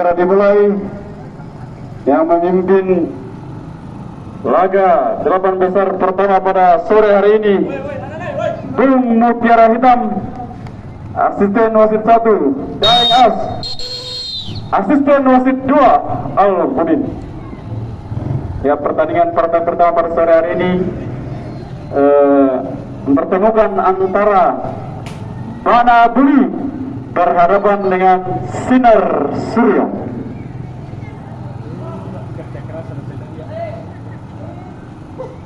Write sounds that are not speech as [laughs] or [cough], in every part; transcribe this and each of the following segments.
segera dimulai. Yang memimpin laga delapan besar pertama pada sore hari ini Bung Mutiara Hitam asisten wasit satu Daeng As asisten wasit dua Al Budin ya pertandingan partai pertama pada sore hari ini eh, mempertemukan antara Bana Buli berhadapan dengan Sinar Surya.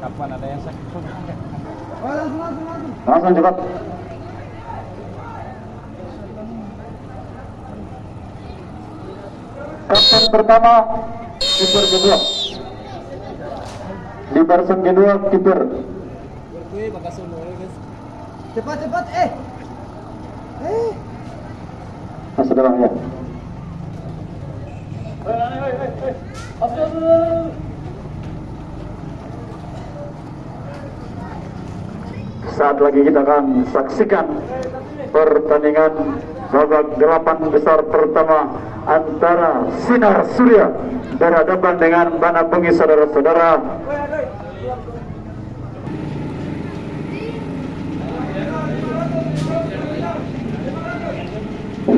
Kapan ada yang sakit? Langsung cepat. Kapten pertama kiper kedua. Di barisan kedua kiper. Cepat cepat eh. Eh. Mas saat lagi kita akan saksikan pertandingan babak delapan besar pertama antara Sinar Surya berhadapan dengan Bana Bengi saudara-saudara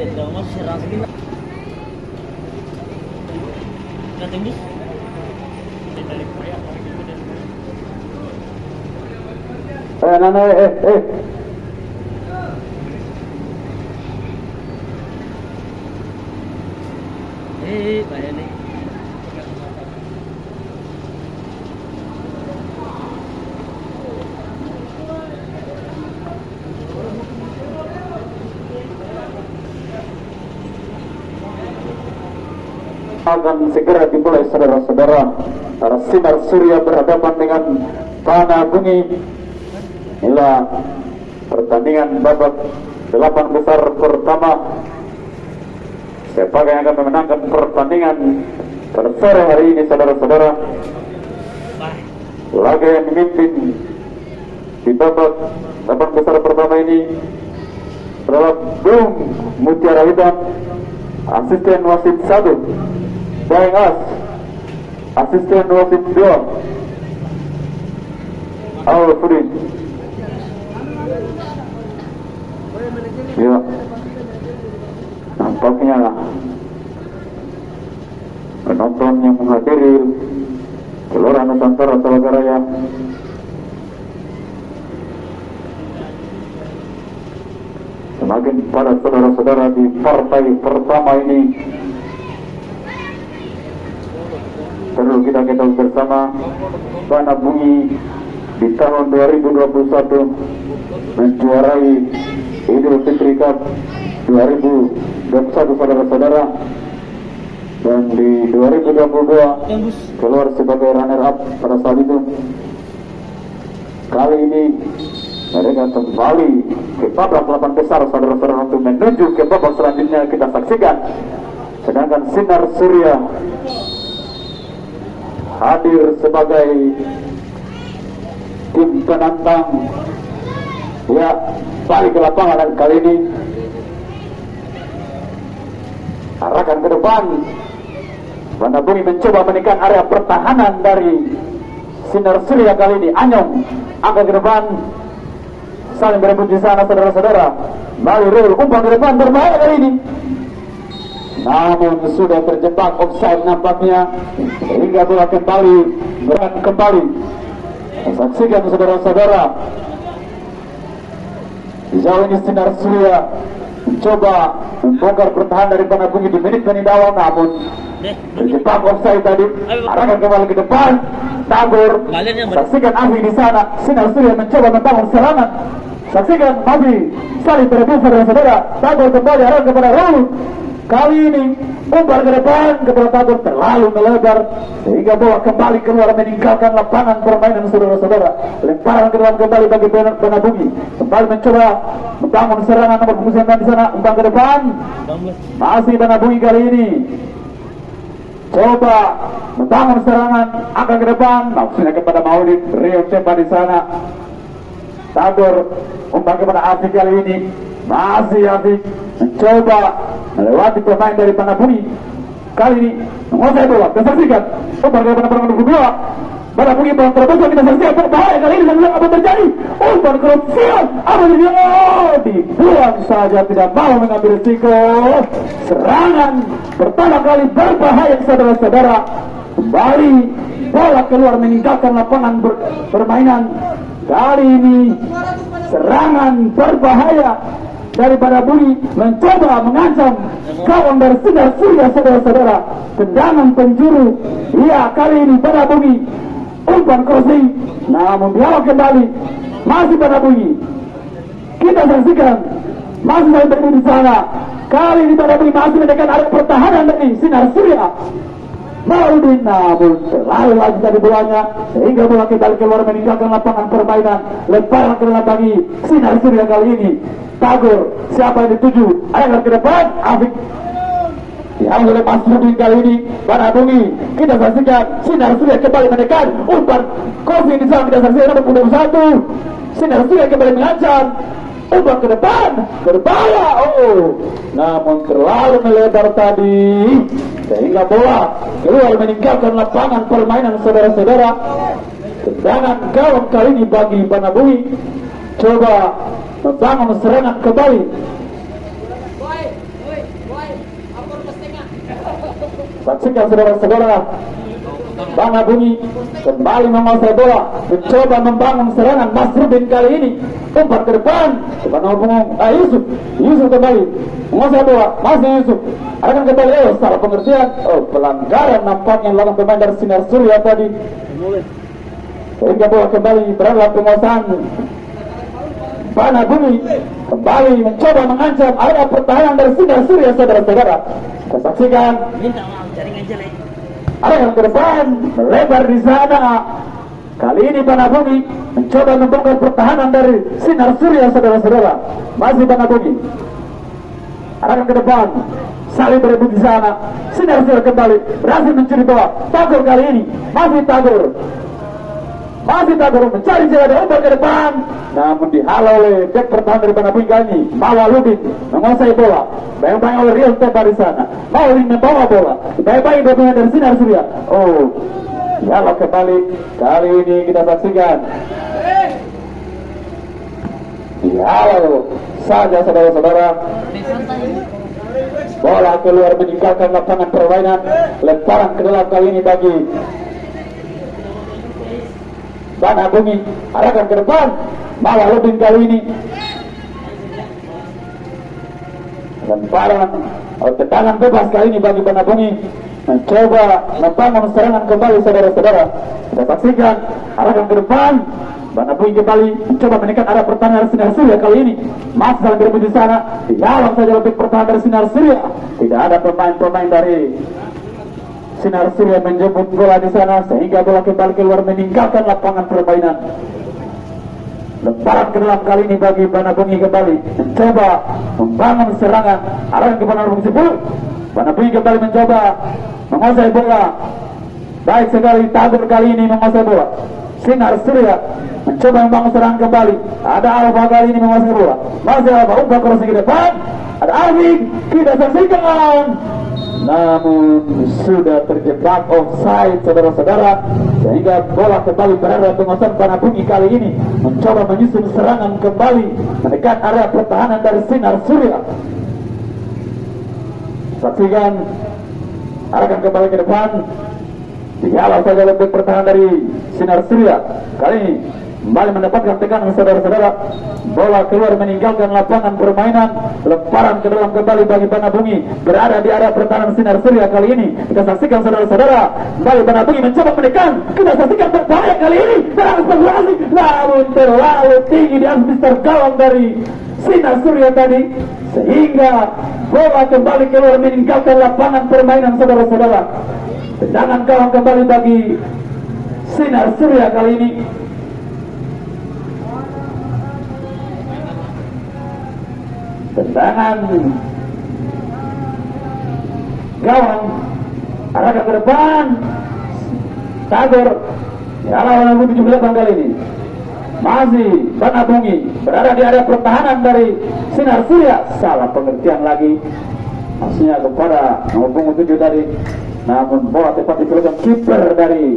kan jadi boleh. Eh, eh eh eh Eh, bahaya nih. akan segera dimulai saudara-saudara. Para sinar surya berhadapan dengan Pana Bungi Inilah pertandingan babak delapan besar pertama. Siapa yang akan memenangkan pertandingan pada sore hari ini saudara-saudara? Laga yang memimpin di babak delapan besar pertama ini adalah Bung Mutiara Hitam asisten wasit satu Daeng As asisten wasit dua Alfred ya nampaknya penonton yang menghadiri Gelora Nusantara Talagaraya semakin pada saudara-saudara di partai pertama ini perlu kita ketahui bersama Bana Bungi di tahun 2021 menjuarai Idul Fitri Cup 2021 saudara-saudara. Dan di 2022 keluar sebagai runner up pada saat itu. Kali ini mereka kembali ke babak delapan besar saudara-saudara untuk menuju ke babak selanjutnya. Kita saksikan. Sedangkan Sinar Surya hadir sebagai tim penantang. Ya balik ke lapangan dan kali ini arahkan ke depan. Banda Bumi mencoba menekan area pertahanan dari Sinar Surya kali ini. Anyong angkat ke depan. Saling berebut di sana saudara-saudara. Bali Rul umpan ke depan berbahaya kali ini. Namun sudah terjebak offside nampaknya sehingga bola kembali berat kembali. Saksikan saudara-saudara. Sejauh ini Sinar Surya mencoba membongkar pertahanan dari Banabungi di menit-menit awal namun terjebak offside tadi. Arahkan kembali ke depan. Tabur. Saksikan Afi di sana. Sinar Surya mencoba membangun serangan. Saksikan Afi. Saling berebut saudara-saudara. Tabur kembali arah kepada Raul Kali ini umpan ke depan kepala tabur terlalu melebar sehingga bola kembali keluar meninggalkan lapangan permainan saudara-saudara. Lemparan ke dalam kembali bagi Bumi kembali mencoba membangun serangan nomor 29 di sana umpan ke depan. Masih Bumi kali ini. Coba membangun serangan akan ke depan. Maksudnya kepada Maulid Rio Cepa di sana. Tabur umpan kepada Afik kali ini masih Afik mencoba melewati pemain dari Panabumi kali ini menguasai bola dan saksikan. Umpan kepada pemain nomor kedua. Panabumi bola terbuka kita saksikan. Berbahaya kali ini dan apa terjadi? Umpan krusial apa yang oh, dibuang saja tidak mau mengambil risiko. Serangan pertama kali berbahaya saudara-saudara. Kembali bola keluar meninggalkan lapangan ber permainan. Kali ini serangan berbahaya daripada Budi mencoba mengancam kawan dari sinar surya saudara-saudara. Tendangan penjuru iya kali ini pada Budi umpan crossing namun diawak kembali. Masih pada Budi kita saksikan masih saya berdiri di sana. Kali ini pada Budi masih mendekat ada pertahanan dari sinar surya Maudin namun selalu lagi dari bolanya sehingga bola kembali keluar meninggalkan lapangan permainan. Lemparan ke dalam bagi sinar surya kali ini. Tagor siapa yang dituju? Ayo ke depan Afik. Yang oleh Mas Rudi kali ini Pada Bumi kita saksikan sinar surya kembali mendekat umpan kopi di sana kita saksikan nomor puluh satu. Sinar surya kembali mengancam umpan ke depan berbahaya oh namun terlalu melebar tadi sehingga bola keluar meninggalkan lapangan permainan saudara-saudara. Tendangan gawang kali ini bagi Banabui coba membangun serangan kembali. Saksikan saudara-saudara Bana Bumi kembali menguasai bola mencoba membangun serangan Masrudin kali ini. Umpan ke depan depan nomor ah Yusuf Yusuf kembali. Menguasai bola masih Yusuf. Akan kembali oh salah pengertian. Oh pelanggaran nampaknya lawan pemain dari Sinar Surya tadi. Sehingga bola kembali berada penguasaan Bana Bumi kembali mencoba mengancam ada pertahanan dari Sinar Surya saudara-saudara. Kita saksikan. Minta maaf, jaringan jelek. Ada yang depan melebar di sana. Kali ini Panabumi mencoba membongkar pertahanan dari sinar surya saudara-saudara. Masih Panabumi ada yang ke depan. Saling berebut di sana. Sinar surya kembali. Berhasil mencuri bola Tagor kali ini. Masih Tagor masih Tagor mencari jalan umpan ke depan. Namun dihalau oleh back pertahanan dari ini Mawa Lubin menguasai bola. Bayang-bayang oleh Riel Tepa di sana. Maulin membawa bola. Bayang-bayang gabungan dari sinar surya. Oh dihalau kembali. Kali ini kita saksikan. Dihalau saja saudara-saudara. Bola keluar meninggalkan lapangan permainan. Lemparan ke dalam kali ini bagi Bana Bumi arahkan ke depan. Mawa Lubin kali ini. Lemparan atau tendangan bebas kali ini bagi Bana Bumi mencoba membangun serangan kembali saudara-saudara. Kita saksikan arahkan ke depan. Bana Bumi kembali mencoba menekan arah pertahanan Sinar Surya kali ini. Masih dalam di sana. Dihalang saja lebih pertahanan Sinar Surya. Tidak ada pemain-pemain dari Sinar Surya menjemput bola di sana sehingga bola kembali keluar meninggalkan lapangan permainan. Lemparan ke dalam kali ini bagi Bana Bungi kembali. Mencoba membangun serangan. Arah ke Bana Bungi 10 Bana Bungi kembali mencoba menguasai bola. Baik sekali Tagor kali ini menguasai bola. Sinar Surya mencoba membangun serangan kembali. Ada Alfa kali ini menguasai bola. Masih Alfa umpan crossing ke depan. Ada Alvin kita saksikan namun sudah terjebak offside saudara-saudara sehingga bola kembali berada penguasaan Panabungi kali ini. Mencoba menyusun serangan kembali mendekat area pertahanan dari Sinar Surya. Saksikan arahkan kembali ke depan. Dihalau saja lebih pertahanan dari Sinar Surya. Kali ini kembali mendapatkan tekanan saudara-saudara. Bola keluar meninggalkan lapangan permainan. Lemparan ke dalam kembali bagi Banabungi berada di area pertahanan Sinar Surya kali ini. Kita saksikan saudara-saudara. Kembali Banabungi mencoba menekan kita saksikan berbahaya kali ini. Spekulasi namun terlalu tinggi di atas Mister gawang dari Sinar Surya tadi. Sehingga bola kembali keluar meninggalkan lapangan permainan saudara-saudara. Tendangan gawang kembali bagi Sinar Surya kali ini. Tendangan gawang arahkan ke depan. Tagor Salah lawan 78 kali ini. Masih Bana Bungi berada di area pertahanan dari Sinar Surya. Salah pengertian lagi. Maksudnya kepada nomor punggung 7 tadi. Namun bola tepat diberikan kiper dari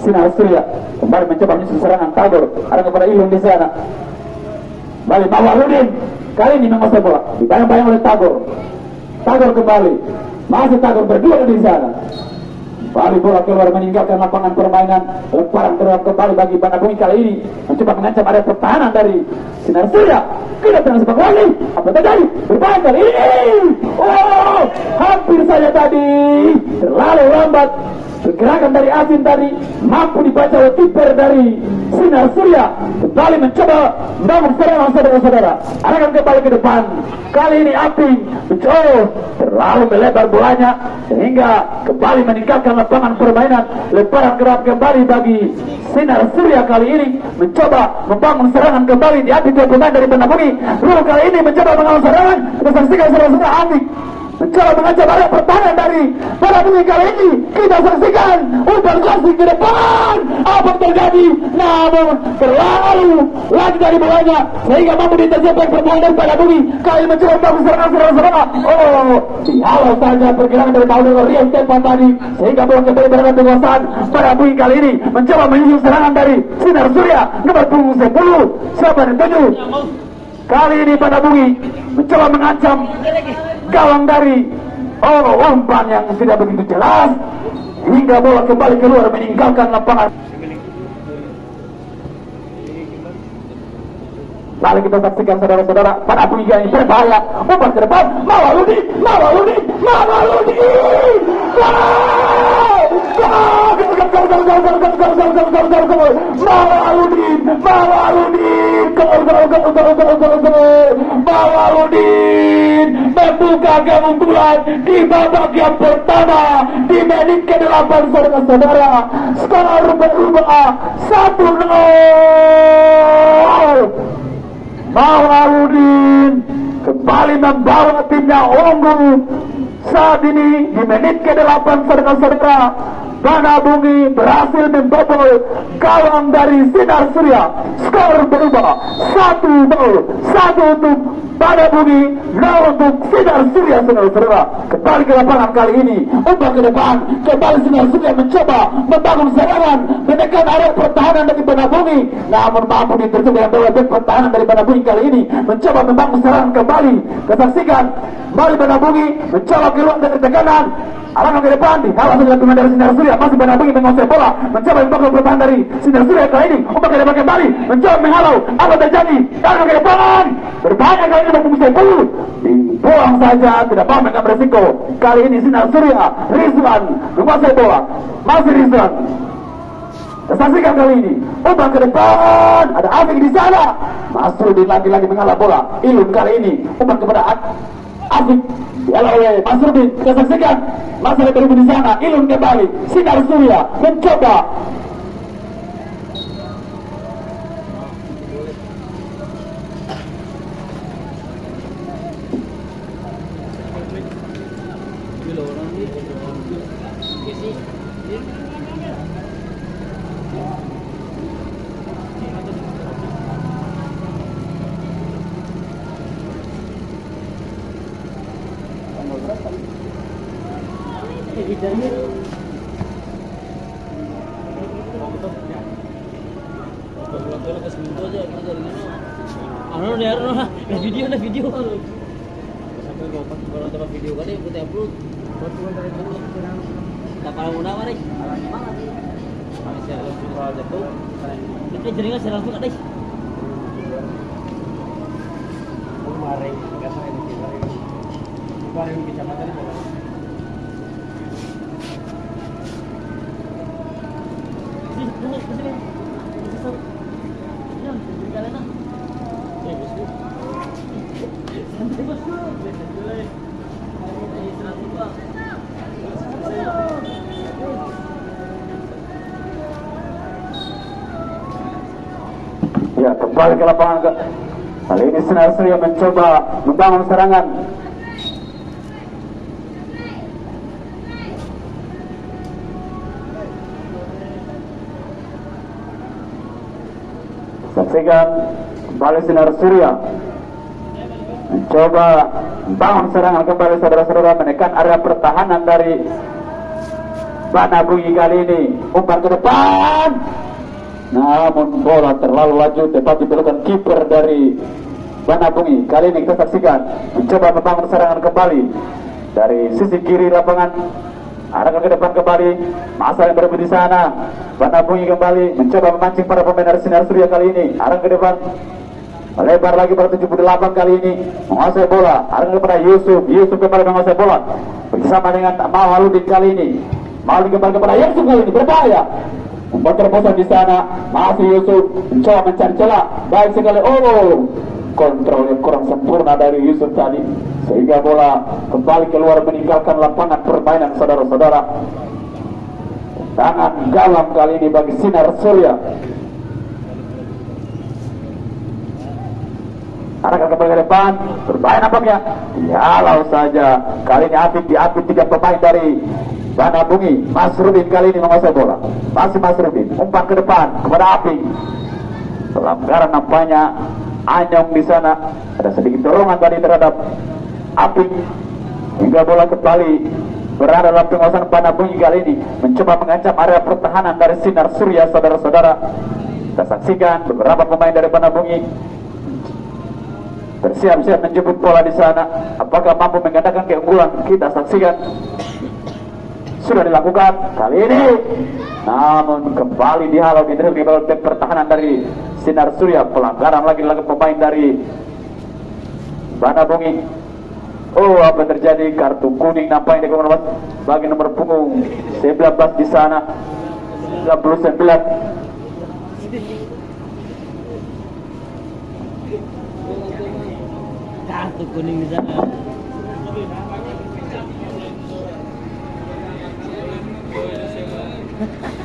Sinar Surya. Kembali mencoba menyusun serangan Tagor. Ada kepada Ilun di sana. Balik Mawaludin. Kali ini menguasai bola. Dibayang-bayang oleh Tagor. Tagor kembali. Masih Tagor berdua di sana. Bali bola keluar meninggalkan lapangan permainan. Lemparan keluar kembali bagi Bumi kali ini. Mencoba mengancam area pertahanan dari Sinar Surya. Kedatangan sepak lagi. Apa terjadi? Berbahaya kali ini. Oh, hampir saja tadi. Terlalu lambat. Pergerakan dari Asin tadi mampu dibaca oleh kiper dari Sinar Surya. Kembali mencoba membangun serangan saudara-saudara. Arahkan kembali ke depan. Kali ini Api mencoba terlalu melebar bolanya sehingga kembali meninggalkan lapangan permainan. Lemparan gerak kembali bagi Sinar Surya kali ini mencoba membangun serangan kembali di api dua pemain dari Bumi. Rul kali ini mencoba mengawan serangan. Kita saksikan saudara-saudara Api mencoba mengancam area pertahanan dari para kali ini kita saksikan umpan klasik ke depan. Apa yang terjadi? Namun terlalu lagi dari bolanya sehingga mampu diterjebak perbuatan dari para bumi. Kali mencoba membangun serangan serangan oh dihalau saja pergerakan dari Paulo Rian tempat tadi sehingga bola kembali berada penguasaan para bumi kali ini. Mencoba menyusun serangan dari Sinar Surya nomor punggung 10 siapa dan 7 Kali ini pada bumi mencoba mengancam gawang dari oh umpan yang tidak begitu jelas hingga bola kembali keluar meninggalkan lapangan. Lalu kita saksikan saudara-saudara pada bumi ini berbahaya. Umpan ke depan, Mawaludi, Mawaludi, Mawaludi. Mawaludin, Gol, gol, Mawaludin membuka keunggulan di babak yang pertama di menit ke-8 saudara-saudara. Skor berubah 1-0. Mawaludin kembali membawa timnya unggul saat ini di menit ke-8 saudara-saudara Bana Bungi berhasil membobol gawang dari Sinar Surya. Skor berubah satu nol satu untuk Bana Bungi, nol untuk Sinar Surya saudara-saudara. Kembali ke lapangan kali ini, umpan ke depan, kembali Sinar Surya mencoba membangun serangan, menekan area pertahanan dari Bana Bungi. Namun mampu diterjun dengan bola pertahanan dari Bana Bungi kali ini, mencoba membangun serangan kembali. Kesaksikan, Bali Bana Bungi mencoba keluar dari tekanan, Arahkan ke depan, dihalau oleh pemain dari Sinar Surya, masih Bana Bungi menguasai bola, mencoba membangun pertahanan dari Sinar Surya kali ini, umpan ke depan kembali, mencoba menghalau, apa terjadi? Arahkan ke depan, berbahaya kali ini mampu sepuluh, dibuang saja, tidak mau mengambil beresiko. Kali ini Sinar Surya, Rizwan menguasai bola, masih Rizwan. Saksikan kali ini, umpan ke depan, ada Afik di sana, Masrudin lagi-lagi mengalah bola, Ilun kali ini, umpan kepada Afik Dialah oleh Masrudin, kita saksikan masalah berhubung di sana, Ilun kembali, Sinar Surya mencoba Ano na ano na, na video na video. Sampai ko pag kalau tempat video kali putih upload. Tak kalau muna mari. Kami siya lang sa jatuh. Kita jadi nggak langsung ada. Kemarin, nggak saya di sini. Kemarin kecamatan itu. Sini, sini, sini. Sini, sini. Sini, sini. kembali ke lapangan ke kali ini Sinar Surya mencoba membangun serangan. Saksikan kembali Sinar Surya mencoba membangun serangan kembali saudara-saudara menekan area pertahanan dari Bana Bungi kali ini. Umpan ke depan namun bola terlalu laju tepat diberikan kiper dari Bana Bungi kali ini kita saksikan mencoba membangun serangan kembali dari sisi kiri lapangan arahkan ke depan kembali masa yang berada di sana Bana Bungi kembali mencoba memancing para pemain dari Sinar Surya kali ini arah ke depan Melebar lagi pada 78 kali ini menguasai bola. Arahkan kepada Yusuf. Yusuf kembali menguasai bola. Bersama dengan Mahaludin kali ini. Mahaludin kembali kepada Yusuf kali ini berbahaya. Membuat terobosan di sana. Masih Yusuf mencoba mencari celah. Baik sekali. Oh, kontrolnya kurang sempurna dari Yusuf tadi. Sehingga bola kembali keluar meninggalkan lapangan permainan saudara-saudara. Tangan galam kali ini bagi Sinar Surya. Arahkan kembali ke depan, berbahaya nampaknya. Kalau saja kali ini Afif diapit tiga pemain dari Bana Bungi. Mas Rubin kali ini menguasai bola. Masih Mas Rubin, umpan ke depan kepada Aping. Pelanggaran nampaknya Anyong di sana. Ada sedikit dorongan tadi terhadap Aping. Hingga bola kembali berada dalam penguasaan Bana Bungi kali ini. Mencoba mengancam area pertahanan dari Sinar Surya, saudara-saudara. Kita saksikan beberapa pemain dari Bana Bungi bersiap-siap menjemput bola di sana. Apakah mampu menggandakan keunggulan? Kita saksikan. Sudah dilakukan kali ini. Namun kembali dihalau di dribble back pertahanan dari Sinar Surya. Pelanggaran lagi dilakukan pemain dari Bana Bungi. Oh, apa terjadi? Kartu kuning nampaknya di nomor bagi nomor punggung 19 di sana. 99 Kartu kuning di sana. Thank [laughs] you.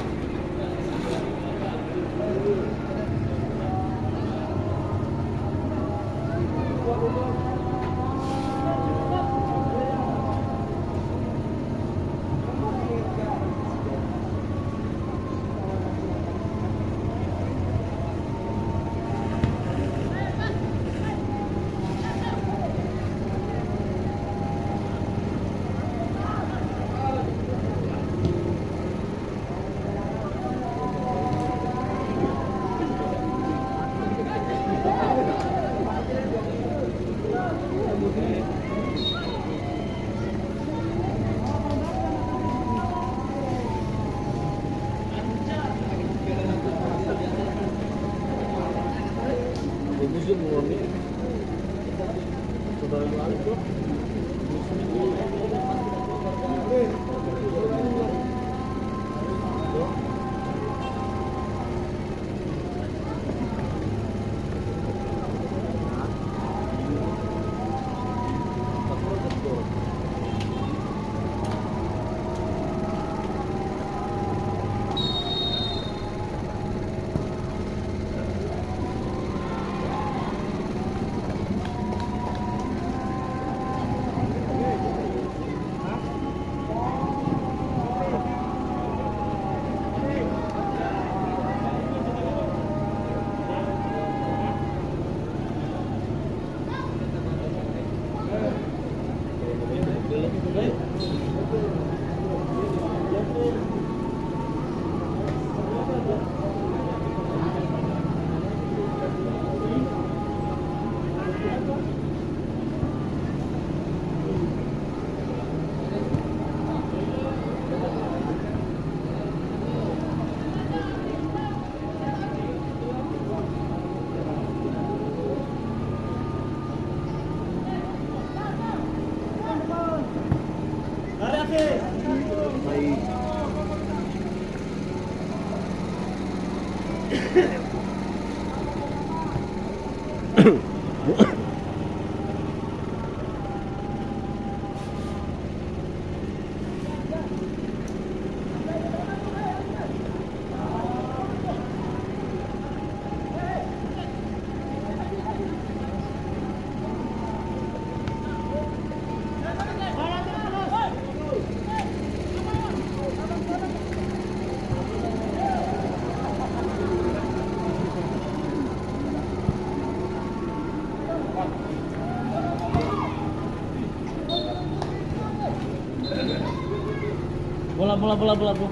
Bola bola bola bola bola.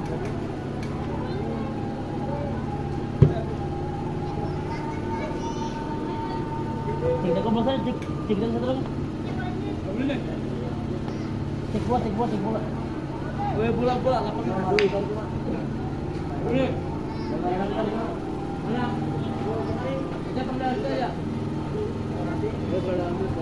Cek dah bola saya cek cek dah satu lagi. Cek bola cek bola cek bola. Gue bola bola lapangan. Ini. Mana? Kita. Gue ambil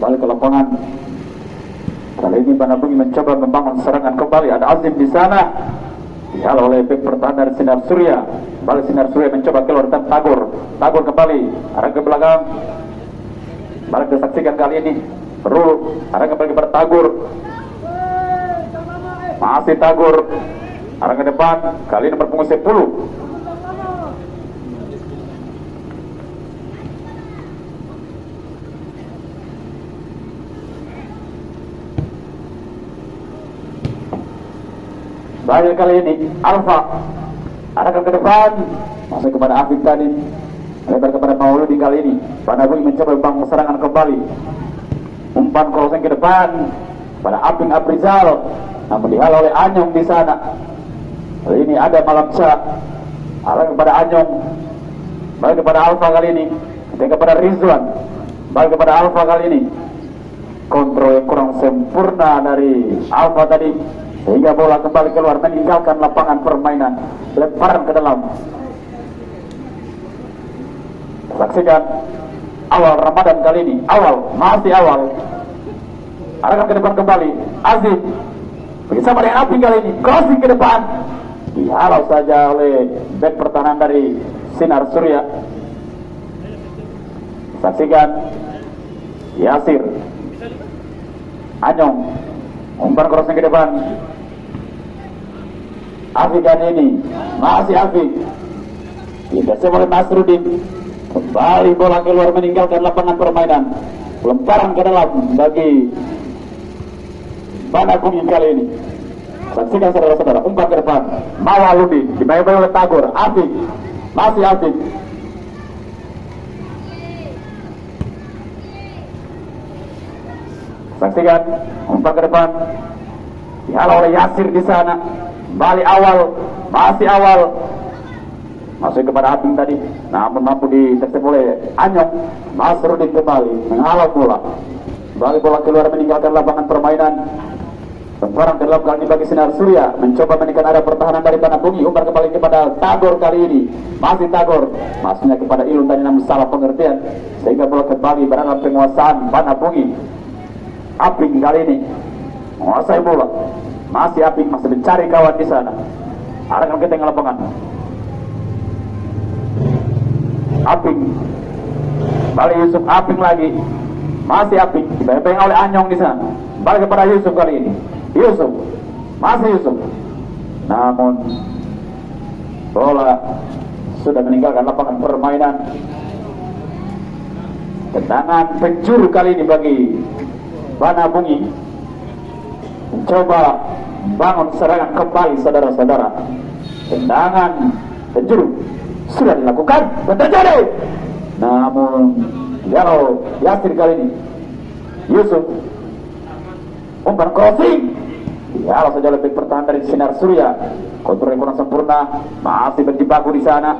balik ke lapangan. Kali ini Banabungi mencoba membangun serangan kembali. Ada Azim di sana. Dihalau oleh bek pertahanan dari Sinar Surya. Balik Sinar Surya mencoba keluar dan Tagor. Tagor kembali. Arah ke belakang. Balik disaksikan kali ini. Perlu. Arah kembali Tagor. Masih Tagor. Arah ke depan. Kali ini berpunggung 10. Bahaya kali ini Alfa arahkan ke depan. Masuk kepada Afif tadi lebar kepada Mauludi kali ini. Panabui mencoba membangun serangan kembali. Umpan crossing ke depan. Pada Aping Abrizal. Namun dihalau oleh Anyong di sana. Kali ini ada Malam Syah arah kepada Anyong. Balik kepada Alfa kali ini. Dan kepada Rizwan. Balik kepada Alfa kali ini. Kontrol yang kurang sempurna dari Alfa tadi sehingga bola kembali keluar meninggalkan lapangan permainan. Lemparan ke dalam. Saksikan awal Ramadan kali ini. Awal masih awal. Arahkan ke depan kembali. Aziz bersama dengan Api kali ini. Crossing ke depan. Dihalau saja oleh back pertahanan dari Sinar Surya. Saksikan Yasir. Anyong umpan crossing ke depan. Afik ini. Masih Afik tidak oleh Nasruddin kembali bola keluar meninggalkan lapangan permainan. Lemparan ke dalam bagi Banagungin kali ini. Saksikan saudara-saudara umpan ke depan. Mawaludin dimainkan oleh Tagor. Afik masih Afik Saksikan umpan ke depan. Dihalau oleh Yasir di sana. Balik awal, masih awal. Masuk kepada Abing tadi. Namun mampu ditersep oleh Anyong. Masrudin kembali menghalau bola. Balik bola keluar meninggalkan lapangan permainan. Sekarang dalam kali ini bagi Sinar Surya mencoba menekan arah pertahanan dari Panabungi umpan kembali kepada Tagor kali ini masih Tagor masuknya kepada Ilun tadi namun salah pengertian sehingga bola kembali berada penguasaan Panabungi Aping kali ini menguasai bola. Masih Aping masih mencari kawan di sana. Arahkan ke tengah lapangan. Aping. Balik Yusuf Aping lagi. Masih api, dibayang oleh Anyong di sana. Balik kepada Yusuf kali ini. Yusuf, masih Yusuf. Namun bola sudah meninggalkan lapangan permainan. Tendangan penjuru kali ini bagi Bana Bungi mencoba bangun serangan kembali saudara-saudara. Tendangan penjuru sudah dilakukan dan terjadi. Namun kalau Yasir kali ini Yusuf umpan crossing. Ya saja lebih pertahanan dari sinar surya. Kontrol kurang sempurna masih berjibaku di sana.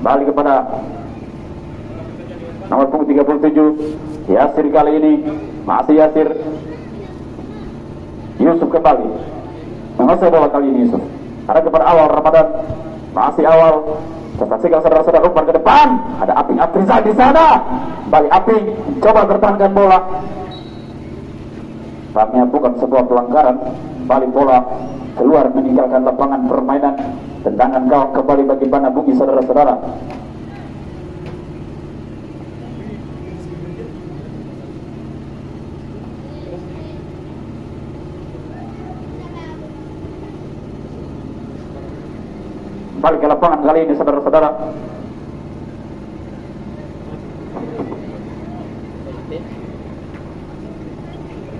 Balik kepada nomor punggung 37 Yasir kali ini masih Yasir Yusuf kembali. Menguasai bola kali ini Yusuf. Ada kepada awal Ramadan. Masih awal. Kita saksikan saudara-saudara umpan ke depan. Ada Aping Aprizal di sana. Balik Aping coba bertahankan bola. Saatnya bukan sebuah pelanggaran. Balik bola. Keluar meninggalkan lapangan permainan. Tendangan gawang kembali bagi Bana Bumi saudara-saudara balik ke lapangan kali ini saudara-saudara.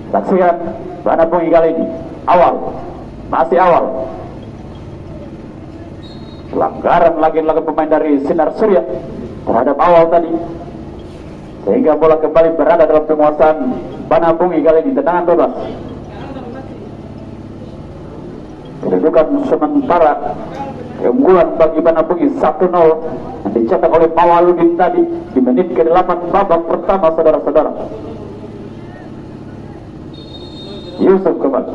Saksikan Bana Bumi kali ini. Awal masih awal. Pelanggaran lagi lagi pemain dari Sinar Surya terhadap awal tadi. Sehingga bola kembali berada dalam penguasaan Bana Bungi kali ini tendangan bebas kedudukan sementara keunggulan bagi Bana Bungi 1-0 yang dicetak oleh Mawaludin tadi di menit ke-8 babak pertama saudara-saudara. Yusuf kembali.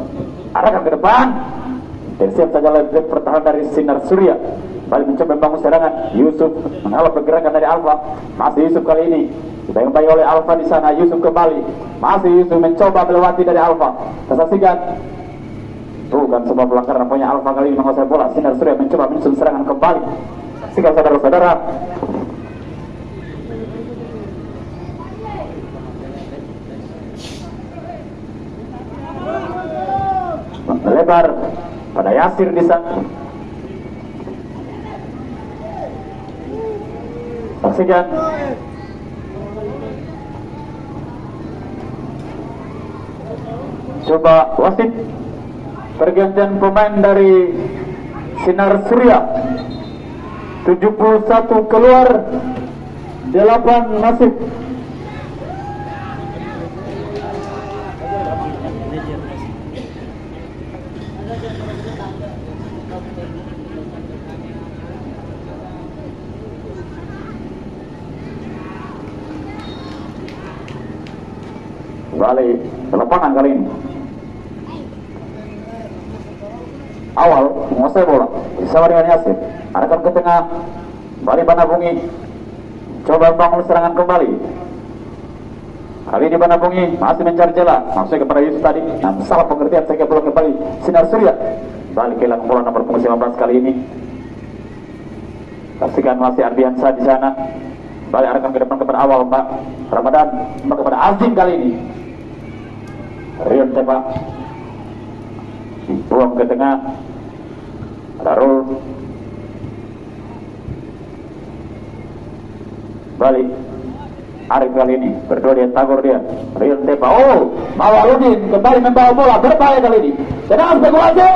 Arahkan ke depan. Tersiap saja lebih pertahanan dari Sinar Surya. Balik mencoba membangun serangan. Yusuf menghalau pergerakan dari Alfa masih Yusuf kali ini. Dibayang oleh Alfa di sana. Yusuf kembali. Masih Yusuf mencoba melewati dari Alfa kita bukan sebuah pelanggaran punya Alfa kali menguasai bola Sinar Surya mencoba menyusun serangan kembali saksikan saudara-saudara melebar pada Yasir di sana. Saksikan. Coba wasit pergantian pemain dari Sinar Surya. 71 keluar 8 masuk balik ke lapangan kali ini awal menguasai bola. Bersama dengan Yasir arahkan ke tengah. Balik Banabungi. Coba bangun serangan kembali. Kali ini Banabungi masih mencari celah maksudnya kepada Yusuf tadi. Nah, salah pengertian sehingga bola kembali. Sinar Surya. Balik kehilangan bola nomor punggung 15 kali ini. Saksikan masih Ardiansa di sana. Balik arahkan ke depan kepada awal Pak. Ramadan. Kepada Azim kali ini. Rion tembak dibuang ke tengah. Darul balik. Arif kali ini. Berdua dia tagor dia. Rion tembak oh! Mawaludin kembali membawa bola. Berbahaya kali ini. Sedang spekulasi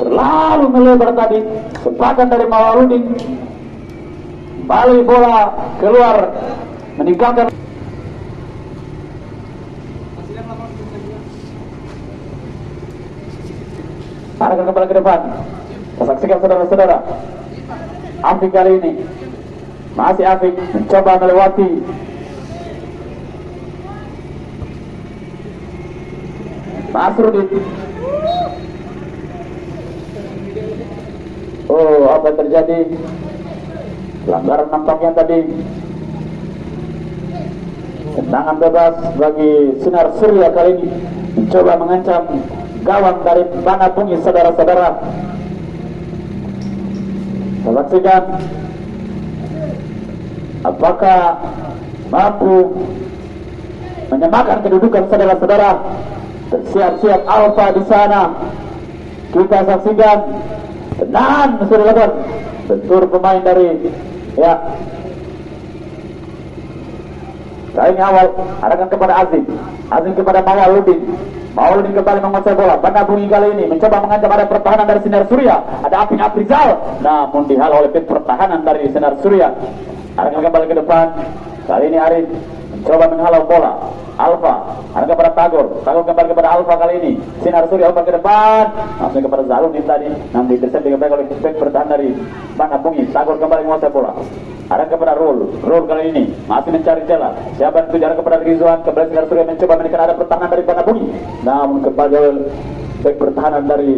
terlalu melebar tadi. Sepakan dari Mawaludin balik bola. Keluar. Meninggalkan arahkan kembali ke depan. Saksikan saudara-saudara. Afik kali ini. Masih Afik mencoba melewati. Masrudin Oh apa yang terjadi? Pelanggaran nampaknya tadi. Tendangan bebas bagi Sinar Surya kali ini. Mencoba mengancam gawang dari Banapungi saudara-saudara saksikan apakah mampu menyamakan kedudukan saudara-saudara. Siap-siap Alfa di sana. Kita saksikan tenang sudah dilakukan bentur pemain dari ya Ini awal arahkan kepada Azim. Azim kepada Mawaludin Mawaludin kembali menguasai bola. Banda bunyi kali ini. Mencoba mengancam ada pertahanan dari Sinar Surya. Ada Aping Aprizal Namun dihalau oleh pertahanan dari Sinar Surya. Arahkan kembali ke depan. Kali ini Arif mencoba menghalau bola. Alfa arahkan kepada Tagor. Tagor kembali kepada Alfa kali ini. Sinar Surya umpan ke depan. Langsung kepada Zalun ini tadi. Didesak dengan baik oleh back pertahanan dari Banda bunyi Tagor kembali menguasai bola. Ada kepada Rul, Rul kali ini masih mencari celah. Siapa yang tujuan kepada Rizwan, kembali Sinar Surya mencoba menekan ada pertahanan dari Bana Bumi. Namun kembali baik pertahanan dari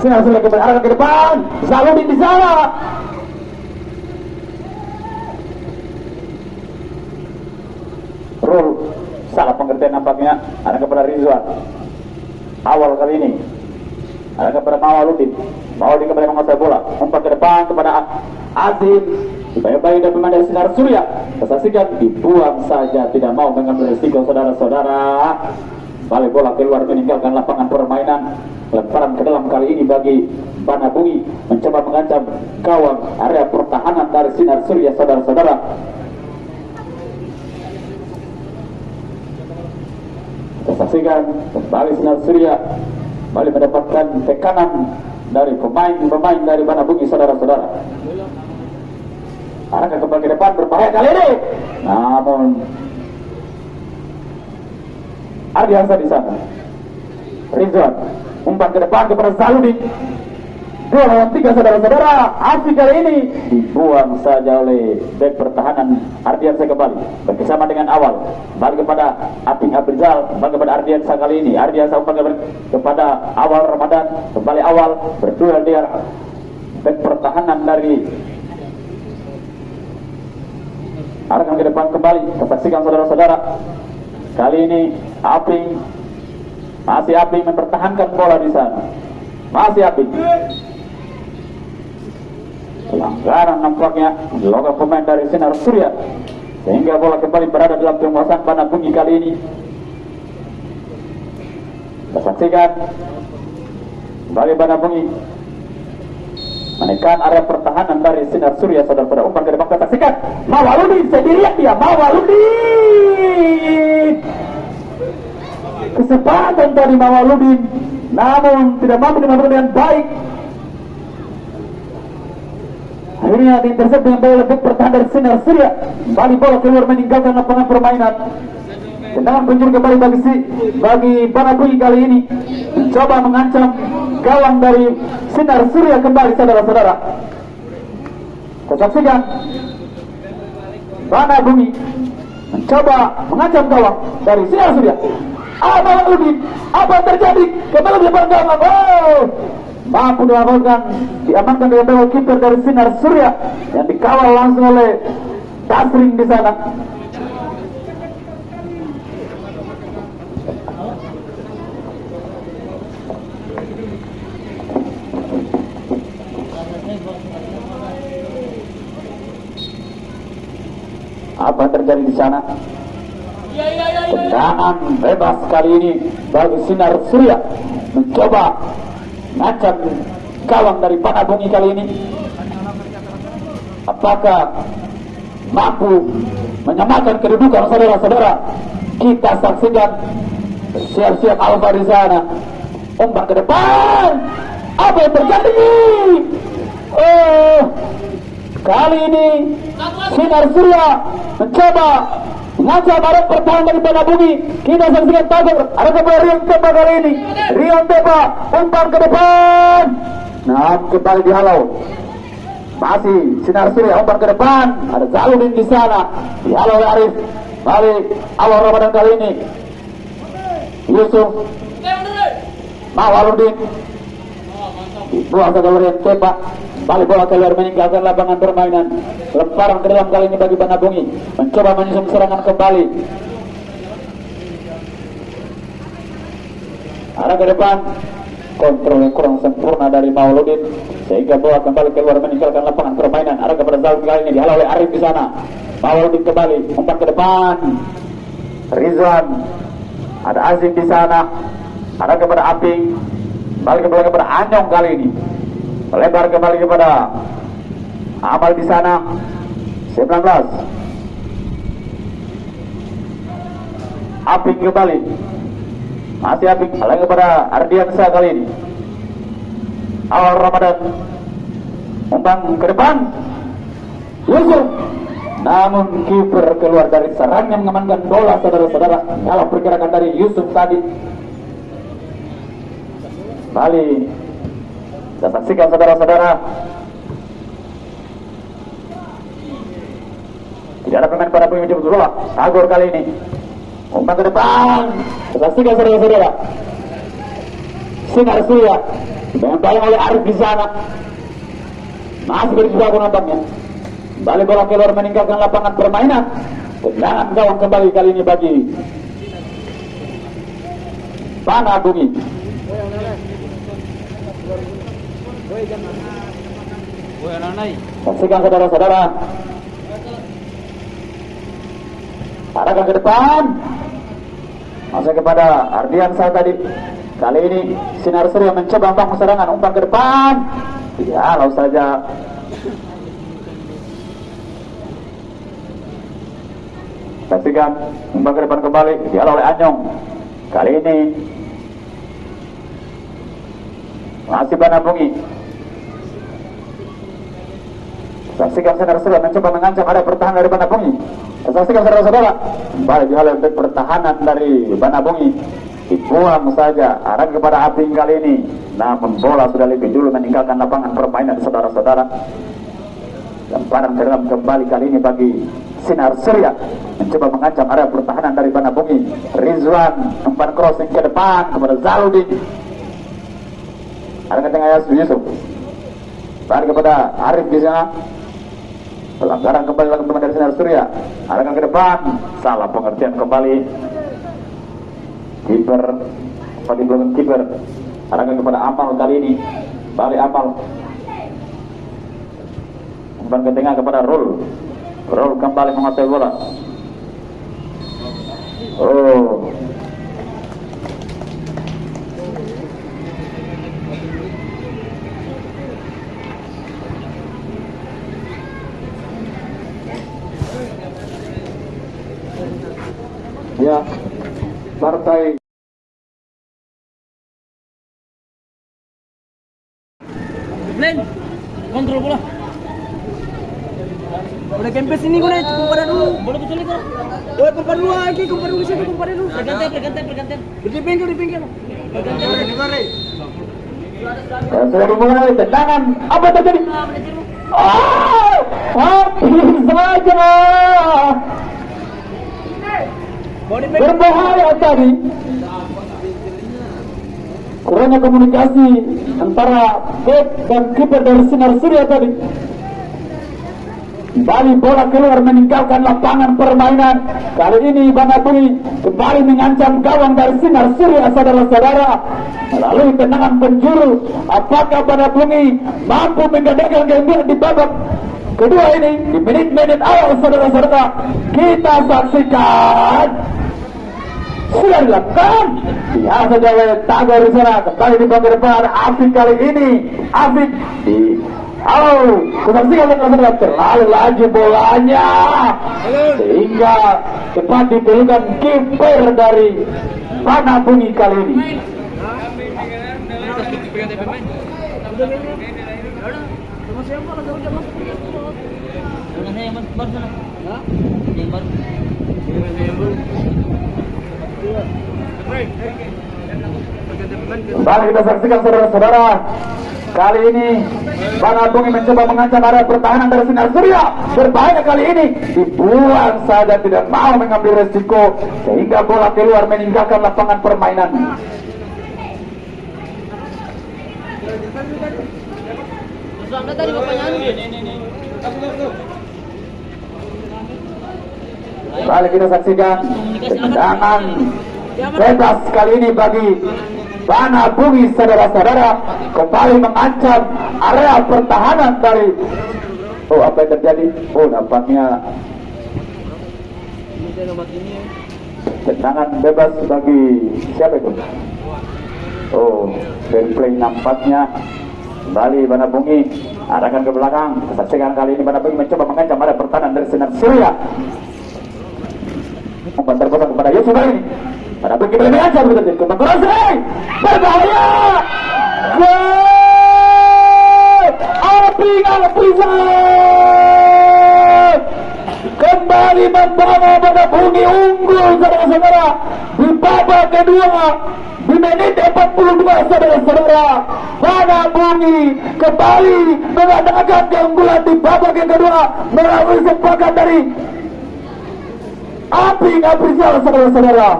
Sinar Surya kembali arahkan ke depan. Zaludin di sana. Rul salah pengertian nampaknya ada kepada Rizwan. Awal kali ini ada kepada Mawaludin. Mawaludin kembali menguasai bola. Umpan ke depan kepada Azim. Baik-baik dan pemain dari Sinar Surya. Kesaksikan dibuang saja. Tidak mau mengambil resiko saudara-saudara. Balik bola keluar meninggalkan lapangan permainan. Lemparan ke dalam kali ini bagi Bana Bungi mencoba mengancam gawang area pertahanan dari Sinar Surya saudara-saudara. Kesaksikan kembali Sinar Surya kembali mendapatkan tekanan dari pemain-pemain dari Bana Bungi saudara-saudara. Arahkan kembali ke depan berbahaya kali ini. Namun Ardi Hansa di sana. Rizwan umpan ke depan kepada Zaludin. Dua lawan tiga saudara-saudara. Afi kali ini dibuang saja oleh back pertahanan Ardiansa kembali. Bersama dengan awal kembali kepada Aping Abrizal kembali kepada Ardiansa kali ini. Ardiansa kembali kepada awal Ramadan kembali awal berdua dia. Back pertahanan dari arahkan ke depan kembali. Kesaksikan saudara-saudara. Kali ini Aping masih Aping mempertahankan bola di sana. Masih Aping pelanggaran nampaknya dilakukan pemain dari Sinar Surya. Sehingga bola kembali berada dalam penguasaan Bana Bungi kali ini. Kita saksikan. Kembali Bana menekan area pertahanan dari Sinar Surya saudara-saudara. Umpan ke depan kita saksikan. Mawaludin sendirian dia. Mawaludin! Kesempatan dari Mawaludin. Namun tidak mampu dimanfaatkan dengan baik Akhirnya diintercept dengan bola lebih pertahanan dari Sinar Surya. Kembali bola keluar meninggalkan lapangan permainan. Tendangan penjuru kembali bagi si, bagi Banabui kali ini. Mencoba mengancam gawang dari Sinar Surya kembali saudara-saudara. Kesaksikan Bana Bumi mencoba mengancam gawang dari Sinar Surya. Yang lebih? Apa yang terjadi? Kembali di depan gawang. Oh! Mampu diamankan diamankan dengan gol kiper dari Sinar Surya yang dikawal langsung oleh Tasring di sana. Apa terjadi di sana? Tendangan bebas kali ini bagi Sinar Surya mencoba macam gawang dari Panabungi kali ini. Apakah mampu menyamakan kedudukan saudara-saudara? Kita saksikan siap-siap Alfa di sana. Umpan ke depan. Apa yang terjadi? Oh kali ini Sinar Surya mencoba Mengancam arah pertahanan dari Panabungi Kita saksikan Tagor Ada kepada Rion Tepa kali ini. Rion Tepa Umpan ke depan. Nah kembali dihalau Masih Sinar Surya umpan ke depan. Ada Zaludin di sana. Dihalau oleh Arif. Balik awal Ramadan kali ini. Yusuf. Mawaludin. Dibuang ke Rion Tepa Balik bola keluar meninggalkan lapangan permainan. Lemparan ke dalam kali ini bagi Banabungi. Mencoba menyusun serangan kembali. Arah ke depan. Kontrol yang kurang sempurna dari Mauludin. Sehingga bola kembali keluar meninggalkan lapangan permainan. Arah kepada Zalud kali ini dihalau oleh Arif di sana. Mauludin kembali. Umpan ke depan. Rizwan ada Aziz di sana ada kepada Aping balik kembali kepada Anyong kali ini melebar kembali kepada Amal di sana. 19 Aping kembali. Masih Aping balik kepada Ardiansa kali ini. Awal Ramadan. Umpan ke depan. Yusuf. Namun kiper keluar dari sarangnya mengamankan bola saudara-saudara. Dalam pergerakan dari Yusuf tadi. Bali kita saksikan saudara-saudara. Tidak ada pemain pada menjemput bola Agor kali ini. Umpan ke depan. Kita saksikan saudara-saudara. Sinar Surya. Yang oleh Arif di sana masih berjibaku nampaknya Balik bola keluar meninggalkan lapangan permainan. Tendangan gawang kembali kali ini bagi Pana Bumi. Woi, anak-anak. Saksikan saudara-saudara. Arahkan ke depan. Masuk kepada Ardiansa tadi. Kali ini Sinar Surya mencoba membangun serangan umpan ke depan. Ya, lalu saja Saksikan umpan ke depan kembali dialah oleh Anyong. Kali ini masih Banabungi. Saksikan saudara-saudara mencoba mengancam ada pertahanan dari Banabungi. Saksikan saudara-saudara kembali dihalau untuk pertahanan dari Banabungi. Dibuang saja arah kepada Aping kali ini. Namun bola sudah lebih dulu meninggalkan lapangan permainan saudara-saudara. Lemparan dalam kembali kali ini bagi Sinar Surya mencoba mengancam area pertahanan dari Banabungi. Rizwan umpan crossing ke depan kepada Zaludin. Ada ke tengah Yusuf. Balik kepada Arif di sana. Pelanggaran kembali lagi dari Sinar Surya. Arahkan ke depan. Salah pengertian kembali. Kiper. Kembali belakang kiper. Arahkan kepada Amal kali ini. Balik Amal. Umpan ke tengah kepada Rul. Rul kembali menguasai bola. Oh. Ya, partai Glenn, kontrol bola. Udah kempes ini gue kumpara dulu. Bola betul itu. Woi kumpar dulu lagi, kumpar dulu situ, kumpar dulu. Pergantian, pergantian, pergantian. Di pinggir, di pinggir. Ya, sudah dimulai tendangan. Apa terjadi? Oh, habis saja. Berbahaya tadi. Kurangnya komunikasi antara back dan kiper dari Sinar Surya tadi. Kembali bola keluar meninggalkan lapangan permainan. Kali ini Banabungi kembali mengancam gawang dari Sinar Surya saudara-saudara. Melalui tendangan penjuru, apakah Banabungi mampu menggadaikan gembira di babak kedua ini di menit-menit awal saudara-saudara kita saksikan. Sudah dilakukan biasa jawa tagor di sana kembali di bagian depan Afik kali ini. Afik di Halo, kesaksikan saudara terlalu laju bolanya. Sehingga cepat dipelukan kiper dari Panabungi kali ini. Mana saya yang baru sana? Hah? Yang baru. Kembali kita saksikan saudara-saudara. Kali ini Banabungi mencoba mengancam area pertahanan dari Sinar Surya. Berbahaya kali ini. Dibuang saja tidak mau mengambil resiko. Sehingga bola keluar meninggalkan lapangan permainan. Terus anda tadi bapaknya Kembali kita saksikan Tendangan bebas kali ini bagi Bana Bumi saudara-saudara kembali mengancam area pertahanan dari Oh apa yang terjadi? Oh nampaknya Tendangan bebas bagi siapa itu? Oh, fair play nampaknya kembali Bana Bungi arahkan ke belakang. Saksikan kali ini Bana Bungi mencoba mengancam ada pertahanan dari Sinar Surya. Terpasang kepada Yusuf kali ini. Bana Bungi berani mengancam begitu. Kembang kurang berbahaya. Gol! Api Alpizan! kembali membawa pada bumi unggul saudara-saudara di babak kedua di menit 42 saudara-saudara pada bumi kembali mengadakan keunggulan di babak yang kedua melalui sepakat dari api Aprizal saudara-saudara.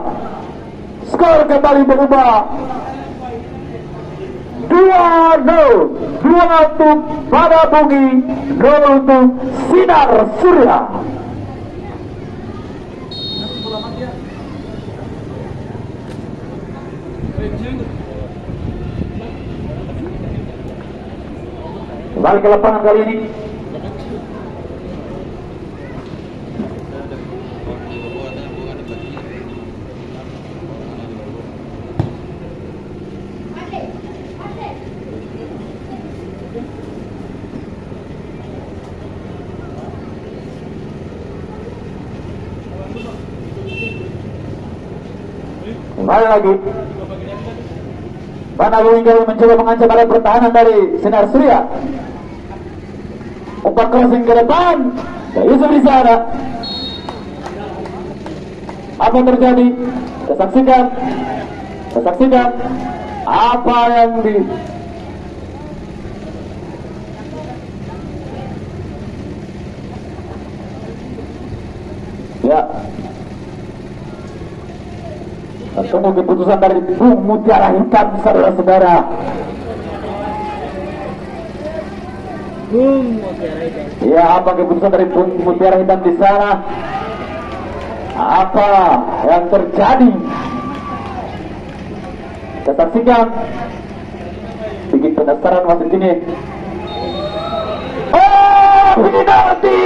Skor kembali berubah. 2-0 2 untuk pada bumi 0 untuk sinar surya. Kembali ke lapangan kali ini. Kembali lagi. Mana Winggal mencoba mengancam arah pertahanan dari Sinar Surya. Umpan crossing ke depan. Ya, Yusuf di. Apa yang terjadi? Kita saksikan. Kita saksikan apa yang di Ya. Ketemu keputusan dari Bung Mutiara Hitam, saudara-saudara. Boom, mutiara itu. Ya, apa keputusan dari Bung Mutiara Hitam di sana? Apa yang terjadi? Kita saksikan. Bikin penasaran wasit ini. Oh, penalti!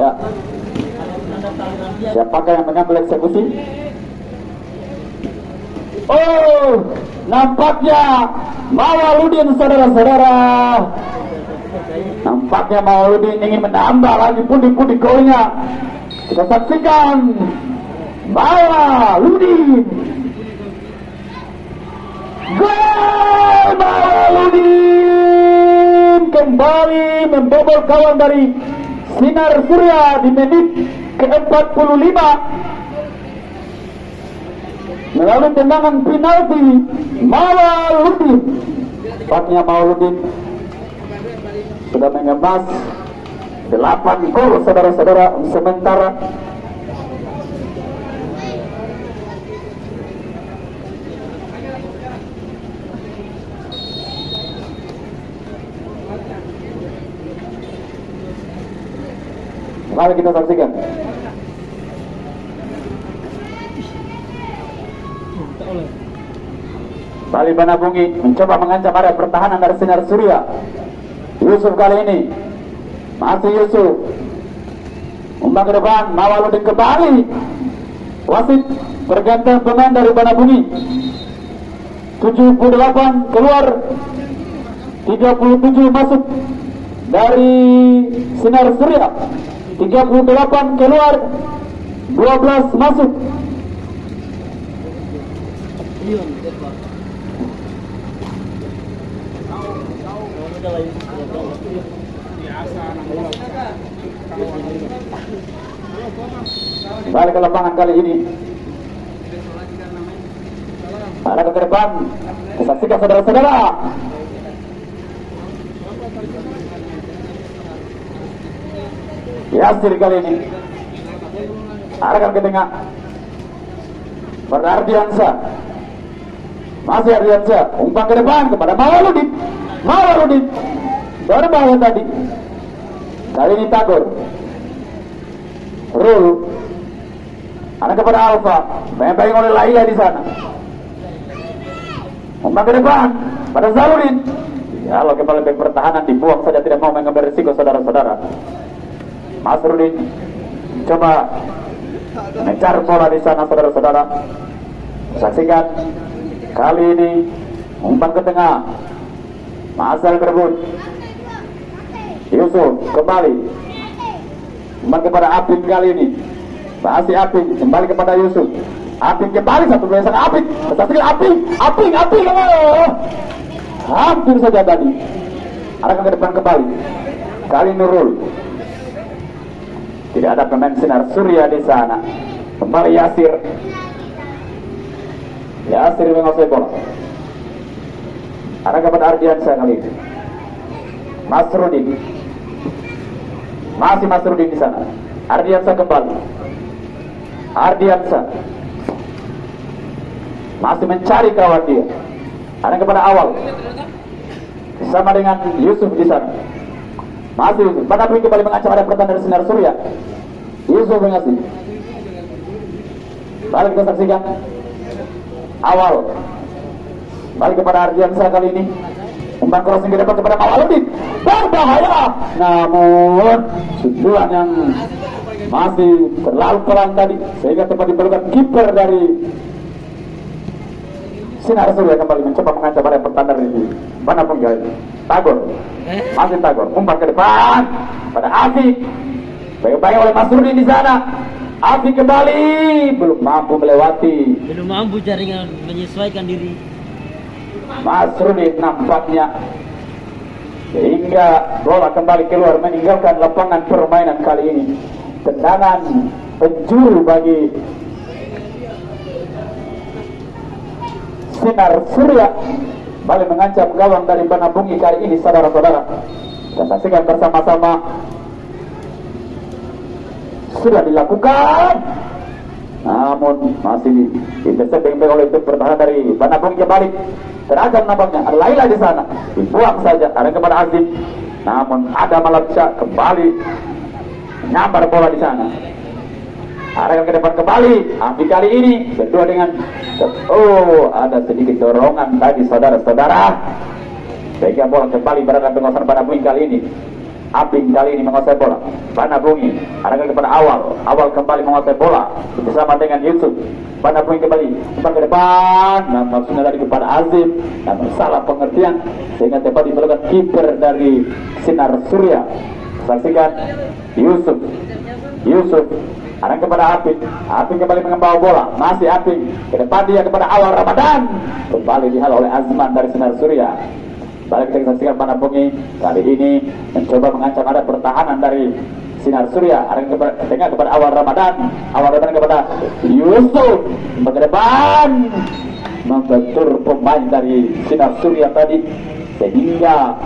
Ya. Siapakah yang mengambil eksekusi? Oh, nampaknya Mawaludin saudara-saudara. Nampaknya Mawaludin ingin menambah lagi pundi-pundi golnya. Kita saksikan Mawaludin. Gol Mawaludin kembali membobol kawan dari Sinar Surya di menit ke-45. Melalui tendangan penalti Mawaludin Tepatnya Mawaludin sudah mengemas 8 gol saudara-saudara sementara Mari kita saksikan. Bali Banabungi mencoba mengancam area pertahanan dari Sinar Surya. Yusuf kali ini masih Yusuf. Umpan ke depan, Mawaludin kembali. Wasit pergantian pemain dari Banabungi. 78 keluar 37 masuk dari Sinar Surya 38 keluar. 12 masuk. Balik ke lapangan kali ini. Ada ke depan Saksikan saudara-saudara Yasir kali ini. Arahkan ke tengah. Bernardiansa Masih Ardiansa Umpan ke depan kepada Mawaludin Mawaludin Berbahaya tadi. Kali ini Tagor Rul. Anak kepada Alfa, bayang oleh Laila di sana. Umpan ke depan pada Zaludin. Ya, kalau kepala pertahanan dibuang saja tidak mau mengambil risiko saudara-saudara. Mas Rudin coba mengejar bola di sana saudara-saudara. Saksikan kali ini umpan ke tengah. Masal berebut. Yusuf kembali. Umpan kepada Apin kali ini. Masih Apin kembali kepada Yusuf. Apin kembali satu sana Apin. Saksikan Apin, Apin, Apin. Hampir saja tadi. Arahkan ke depan kembali. Kali Nurul. Tidak ada pemain sinar surya di sana. Kembali Yasir. Yasir menguasai bola. Arah kepada Ardiansyah kali ini. Masrudin. Masih Masrudin di sana. Ardiansyah kembali. Ardiansyah. Masih mencari kawan dia. Arah kepada awal. Sama dengan Yusuf di sana. Masih Yusuf. Pada kembali mengancam ada pertahanan dari sinar surya. Yusuf mengasih. Balik kita saksikan. Awal. Balik kepada Ardiansa kali ini. Umpan crossing ke depan kepada Mawaludin. Berbahaya. Namun, sundulan yang masih terlalu pelan tadi. Sehingga tempat diperlukan kiper dari Sinar Surya kembali mencoba mengancam pada pertanda ini. Mana pun ini. Tagor. Masih Tagor. Umpan ke depan. Pada Afi. Baik-baik oleh Mas Rudi di sana. Afi kembali. Belum mampu melewati. Belum mampu jaringan menyesuaikan diri. Mas Rudi nampaknya sehingga bola kembali keluar meninggalkan lapangan permainan kali ini tendangan penjuru bagi sinar surya. Balik mengancam gawang dari Banabungi kali ini saudara-saudara. Kita saksikan bersama-sama. Sudah dilakukan. Namun masih intercept baik oleh tim pertahanan dari Banabungi kembali terancam nampaknya. Ada Laila di sana. Dibuang saja. Ada kepada Azim. Namun ada Malatya kembali. Nyambar bola di sana arahkan ke depan kembali. Afi kali ini berdua dengan oh ada sedikit dorongan tadi saudara-saudara. Sehingga bola kembali berada penguasaan pada Bungi kali ini. Api kali ini menguasai bola. Bana Bungi arahkan kepada awal. Awal kembali menguasai bola. Bersama dengan Yusuf. Bana Bungi kembali. Umpan ke depan. Nah maksudnya tadi kepada Azim. Namun salah pengertian sehingga tepat diperlukan kiper dari Sinar Surya. Saksikan Yusuf. Yusuf Arah kepada Apik, Apik kembali membawa bola, masih Apik ke depan dia kepada awal Ramadan, kembali dihalau oleh Azman dari Sinar Surya. Balik kita saksikan Panabungi kali ini mencoba mengancam ada pertahanan dari Sinar Surya. Arah kepada tengah kepada awal Ramadan, awal Ramadan kepada Yusuf. Ke depan. Membentur pemain dari Sinar Surya tadi. Sehingga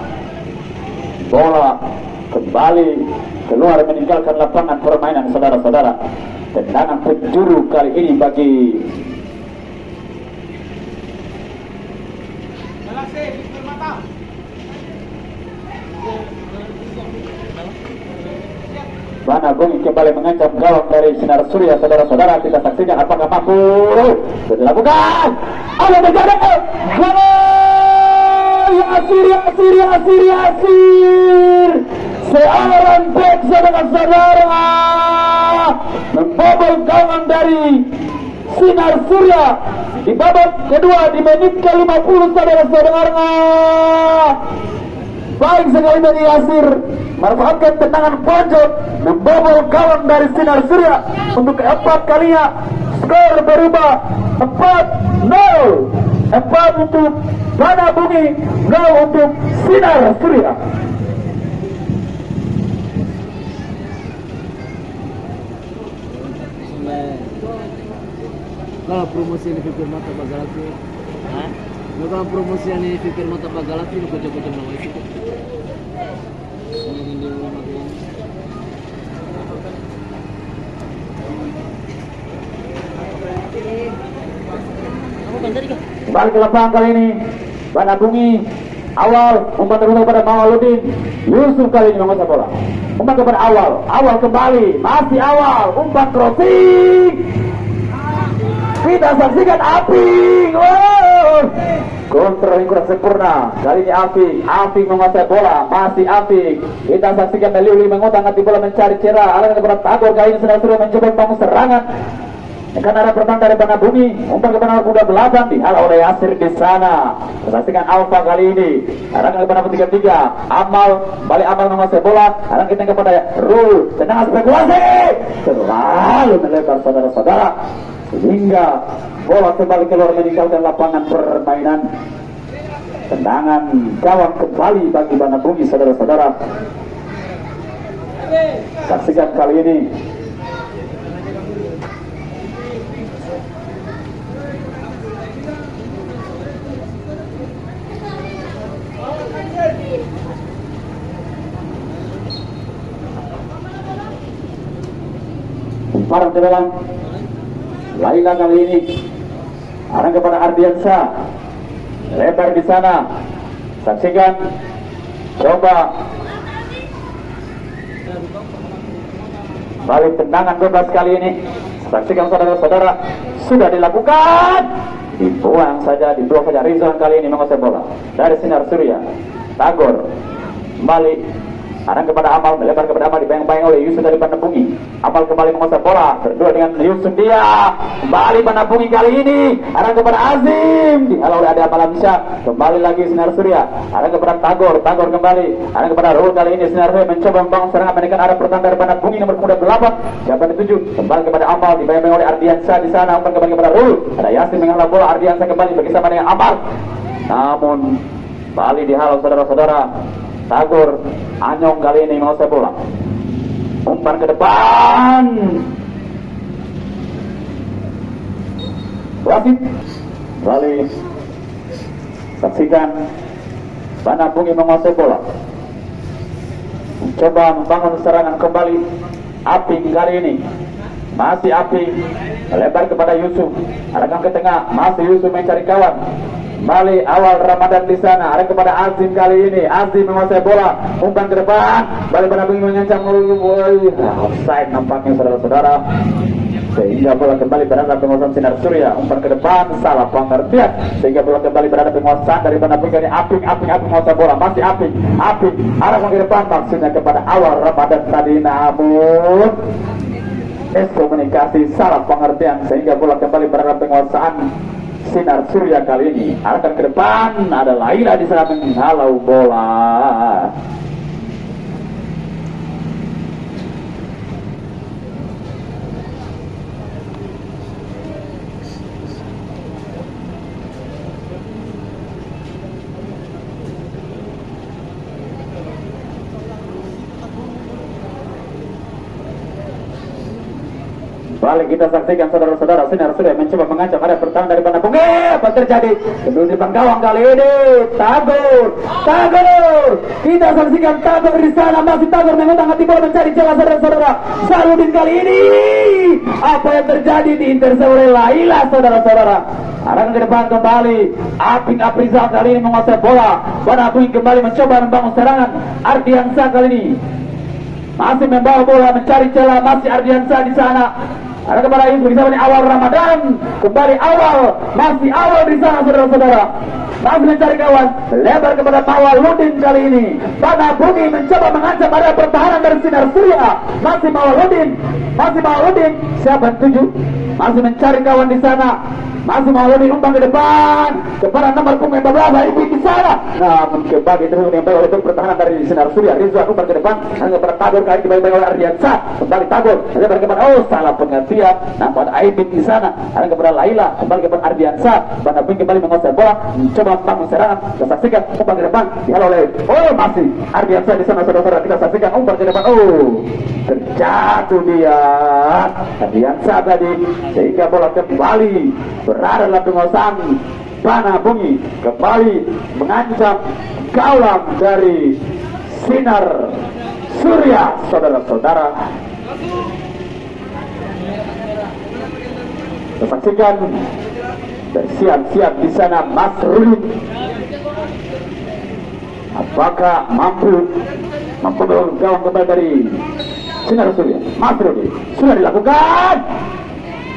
bola kembali keluar meninggalkan lapangan permainan saudara-saudara. Tendangan penjuru kali ini bagi Bana Bumi kembali mengancam gawang dari Sinar Surya saudara-saudara. Kita saksikan apakah mampu. Dilakukan. Ada terjadi gol! Yasir Yasir Yasir Yasir seorang back saudara-saudara membobol gawang dari Sinar Surya. Di babak kedua di menit ke-50 saudara-saudara baik sekali dari Yasir. Manfaatkan tendangan pojok membobol gawang dari Sinar Surya. Untuk keempat kalinya skor berubah 4-0 4 untuk Bana Bumi 0 untuk Sinar Surya Kalau promosi ini fikir mata bagalati, Hah? Nah, kalau promosi ini fikir mata bagalati, lu kocok-kocok nama itu. Kan? Kembali ke lapangan kali ini. Bana Bumi awal umpan terbuka kepada Mawaludin. Yusuf kali ini menguasai bola. Umpan kepada awal. Awal kembali. Masih awal. Umpan crossing Kita saksikan Aping. Wow. Kontrol yang kurang sempurna. Kali ini Aping. Aping menguasai bola. Masih Aping. Kita saksikan Meliuli mengutang hati bola mencari cerah. Alang kepada Tagor kali ini sedang sudah mencoba membangun serangan. Karena ada pertanda dari Bana Bumi, umpan ke Bana Muda belakang dihalau oleh Asir di sana. Saksikan Alfa kali ini. Arang ke tiga tiga. Amal balik Amal menguasai bola. Arang kita kepada Rul. Tenang spekulasi. Selalu melebar saudara-saudara sehingga bola kembali keluar meninggalkan lapangan permainan. Tendangan gawang kembali bagi Bana Bumi saudara-saudara. Saksikan kali ini ke dalam Laila kali ini. Arah kepada Ardiansa. Lebar di sana. Saksikan. Coba. Balik tendangan bebas kali ini. Saksikan saudara-saudara. Sudah dilakukan. Dibuang saja dibuang saja. Rizwan kali ini menguasai bola. Dari sinar surya. Tagor. Balik Arang kepada Amal, melebar kepada Amal, dibayang-bayang oleh Yusuf dari Panabungi. Amal kembali menguasai bola, berdua dengan Yusuf dia. Kembali Panabungi kali ini. Arang kepada Azim, dihalau oleh Ade Amal Amsya. Kembali lagi Sinar Surya. Arang kepada Tagor, Tagor kembali. Arang kepada Rul kali ini Sinar Surya mencoba membangun serangan menekan arah pertahanan dari Panabungi nomor muda 8. Siapa tujuh Kembali kepada Amal, dibayang-bayang oleh Ardiansa di sana. Umpan kembali kepada Rul. Ada Yasin mengalah bola, Ardiansa kembali bersama dengan Amal. Namun Bali dihalau saudara-saudara Tagor Anyong kali ini menguasai bola umpan ke depan. Wasit. Bali. Saksikan. Bana Bungi menguasai bola. Coba membangun serangan kembali. Aping kali ini. Masih Aping melebar kepada Yusuf. Arahkan ke tengah. Masih Yusuf mencari kawan Bali awal Ramadan di sana. Ada kepada Azim kali ini. Azim menguasai bola. Umpan ke depan. Bali pada bingung mengancam. Nah, offside nampaknya saudara-saudara. Sehingga bola kembali berada penguasaan sinar surya. Umpan ke depan. Salah pengertian. Sehingga bola kembali berada penguasaan dari mana pun ini. Aping, aping, aping menguasai bola. Masih aping, aping. Arah ke depan. Maksudnya kepada awal Ramadan tadi. Namun miskomunikasi salah pengertian sehingga bola kembali berada penguasaan sinar surya kali ini. Arahkan ke depan ada Laila di sana. Menghalau bola Balik kita saksikan saudara-saudara sinar sudah mencoba mengancam ada pertahanan dari mana pun. Apa terjadi? Sebelum depan gawang kali ini Tagor Tagor kita saksikan Tagor di sana masih Tagor mengutang hati bola mencari celah saudara-saudara. Saludin kali ini apa yang terjadi di intercept oleh Laila saudara-saudara? Arah ke depan kembali. Aping Aprizal kali ini menguasai bola. Banakuing kembali mencoba membangun serangan. Ardiansa kali ini masih membawa bola mencari celah. Masih Ardiansa di sana ada kepada ibu di sana awal Ramadan kembali awal masih awal di sana saudara-saudara. Masih mencari kawan lebar kepada Mawaludin kali ini. Pada bumi mencoba mengancam pada pertahanan dari sinar surya. Masih Mawaludin masih Mawaludin siapa tujuh masih mencari kawan di sana masih Mawaludin umpan ke depan. Kepada nomor punggung 14 ibu di sana. Namun kembali terus menempel oleh pertahanan dari sinar surya. Rizwan umpan ke depan hanya Tagor kali kembali oleh Ardiansa kembali Tagor lebar kepada oh salah pengertian. Nampak Aibin di sana ada kepada Laila. Kembali kepada Ardiansa Banda Ping kembali menguasai bola. Mencoba membangun serangan. Kita saksikan umpan ke depan. Dihalau oleh oh masih. Ardiansa di sana saudara-saudara. Kita saksikan umpan ke depan. Oh terjatuh dia. Ardiansa tadi sehingga bola kembali berada dalam penguasaan Bana Bungi. Kembali mengancam gawang dari sinar surya saudara-saudara. Saksikan bersiap-siap di sana Mas Ruli apakah mampu mampu gawang kembali dari sinar surya Mas Ruli sudah dilakukan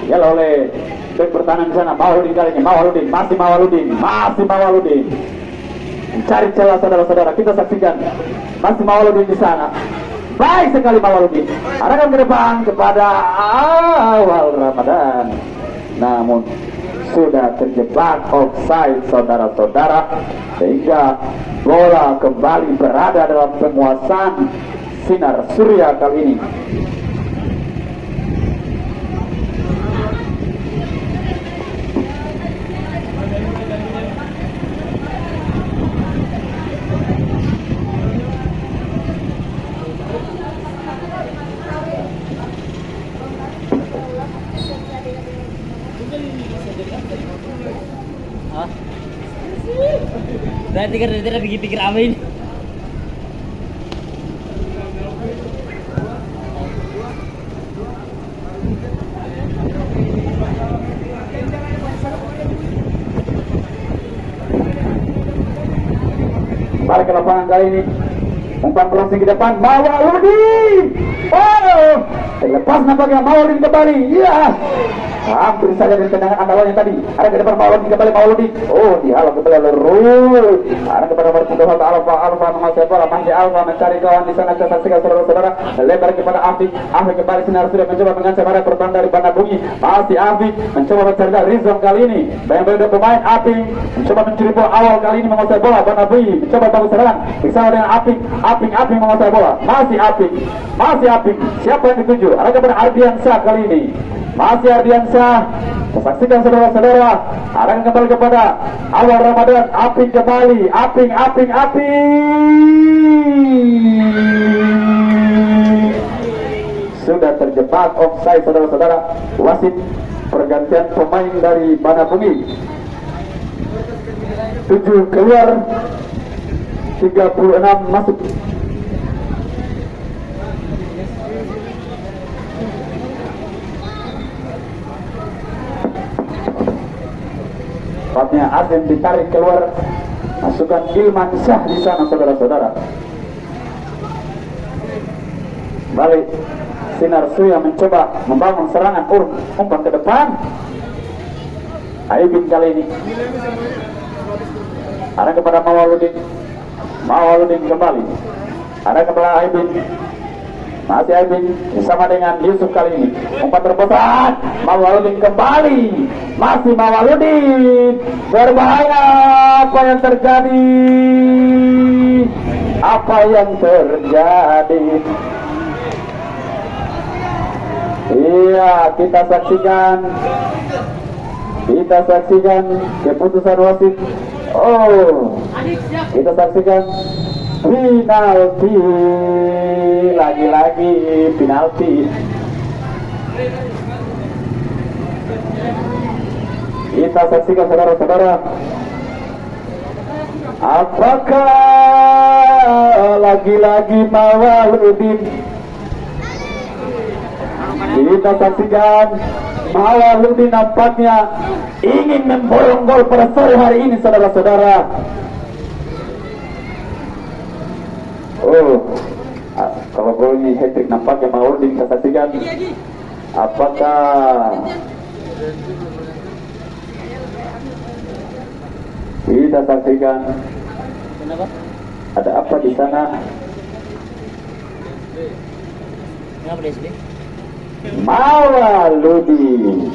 ya oleh Back pertahanan di sana, Mawaludin kali ini, Mawaludin, masih Mawaludin, masih Mawaludin. Mencari celah saudara-saudara, kita saksikan. Masih Mawaludin di sana. Baik sekali Mawaludin. Arahkan ke depan kepada awal Ramadan. Namun sudah terjebak offside saudara-saudara sehingga bola kembali berada dalam penguasaan sinar surya kali ini. Berarti kan tadi pikir-pikir apa ini? Balik ke lapangan kali ini. Umpan crossing ke depan. Mawaludin. Oh. Terlepas nampaknya Mawaludin kembali. Iya. Hampir saja dari tendangan andalannya tadi. Ada ke depan Mawaludin kembali Mawaludin. Oh, dihalau kembali oleh Rul. Ada kepada nomor punggung Alfa Alfa menguasai bola. Masih Alfa mencari kawan di sana. Kita saksikan saudara-saudara. Lebar kepada Afi. Afi kembali sinar sudah mencoba mengancam ada korban dari Banda Bungi. Masih Afi mencoba mencari Rizom kali ini. Bayang-bayang pemain Afi mencoba mencuri bola awal kali ini menguasai bola. Banda Bungi mencoba bagus serangan. Bersama dengan Api. Api Api menguasai bola. Masih Api. Masih Api. Siapa yang dituju? Ada kepada Ardiansyah kali ini. Masih Ardiansyah. Saksikan saudara-saudara. Arahkan kembali kepada awal Ramadan. Aping kembali. Aping, aping, aping. Sudah terjebak offside saudara-saudara. Wasit pergantian pemain dari Banabungi. 7 keluar 36 masuk Tepatnya Azim ditarik keluar. Masukkan Ilman Syah di sana saudara-saudara. Balik Sinar Suya mencoba membangun serangan Ur umpan ke depan. Aibin kali ini. Ada kepada Mawaludin. Mawaludin kembali. Ada kepada Aibin masih Aibin bersama dengan Yusuf kali ini. Umpan terbesar Mawaludin kembali. Masih Mawaludin berbahaya apa yang terjadi? Apa yang terjadi? Iya kita saksikan. Kita saksikan keputusan wasit. Oh kita saksikan penalti lagi-lagi penalti kita saksikan saudara-saudara. Apakah lagi-lagi Mawaludin kita saksikan Mawaludin nampaknya ingin memborong gol pada sore hari ini saudara-saudara Oh, ah, kalau gol ini hat trick nampaknya Mauludin kita saksikan. Apakah kita saksikan Kenapa? ada apa di sana? Kenapa di SD? Mawaludin.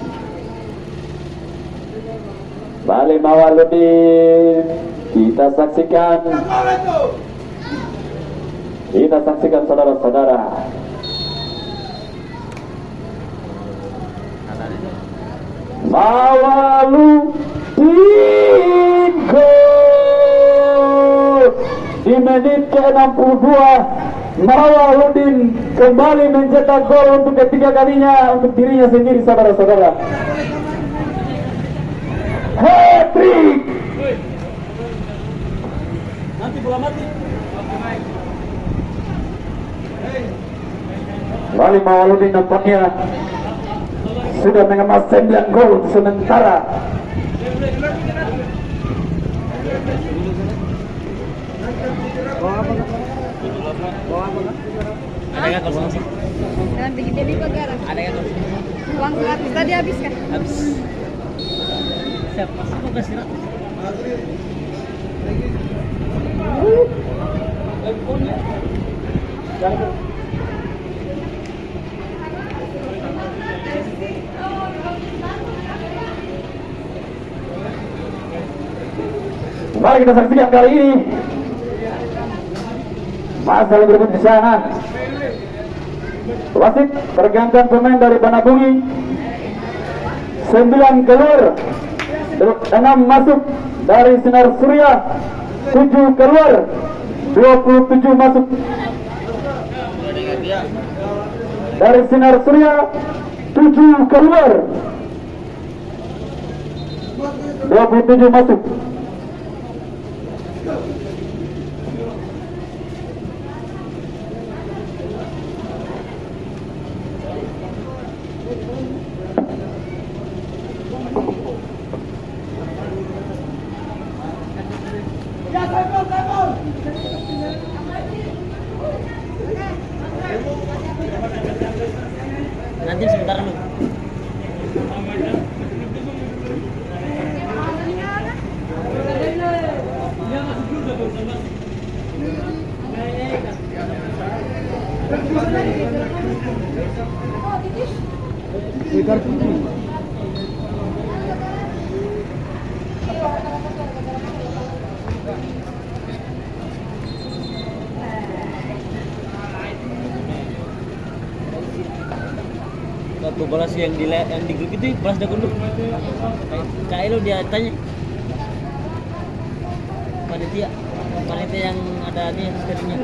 Balik Mawaludin. Kita saksikan. Kita saksikan saudara-saudara. Mawaludin gol di menit ke-62 Mawaludin kembali mencetak gol untuk ketiga kalinya untuk dirinya sendiri saudara-saudara hat-trick Nanti bola mati. Kembali Mawaludin nampaknya sudah mengemas 9 gol sementara. Ada Uang gratis tadi habis kan? Habis. Siap, masuk kok kasih rak. Mari kita saksikan kali ini masa yang berebut di sana. Wasit pergantian pemain dari Banabungi. Sembilan keluar, enam masuk dari Sinar Surya, tujuh keluar, 27 masuk dari Sinar Surya, tujuh keluar, 27 masuk. Nanti sebentar dulu. Waktu bola sih yang di yang di grup itu balas dah dulu. Kayak lu dia tanya. Panitia, panitia yang ada nih skripnya.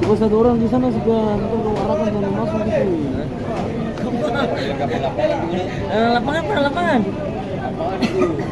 Kalau satu orang di sana suka kau arahkan sama masuk gitu. Lapangan mana lapangan? Ya,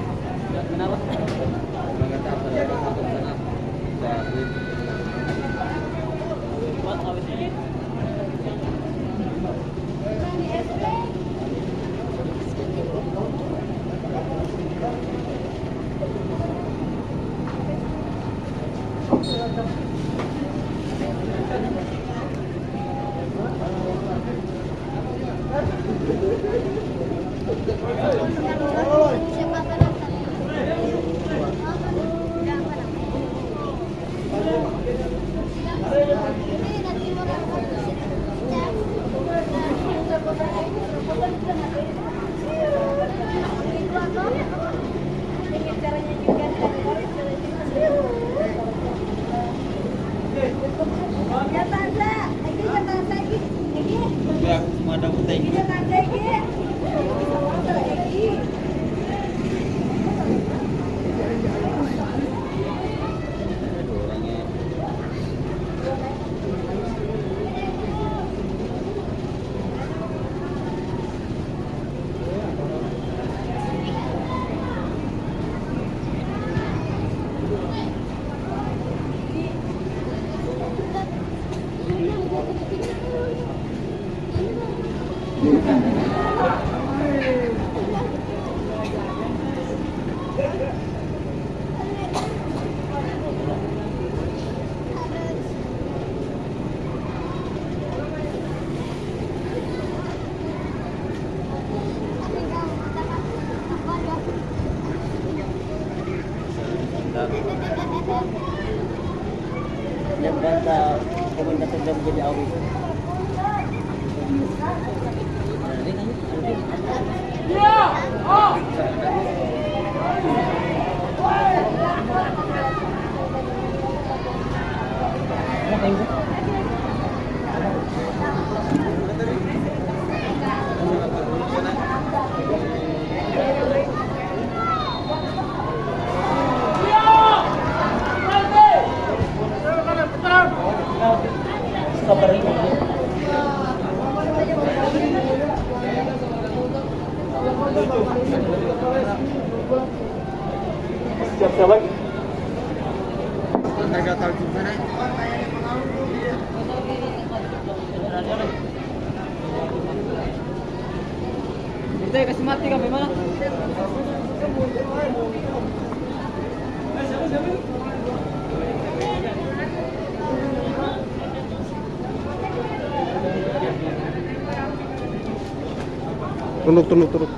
Tunduk, tunduk.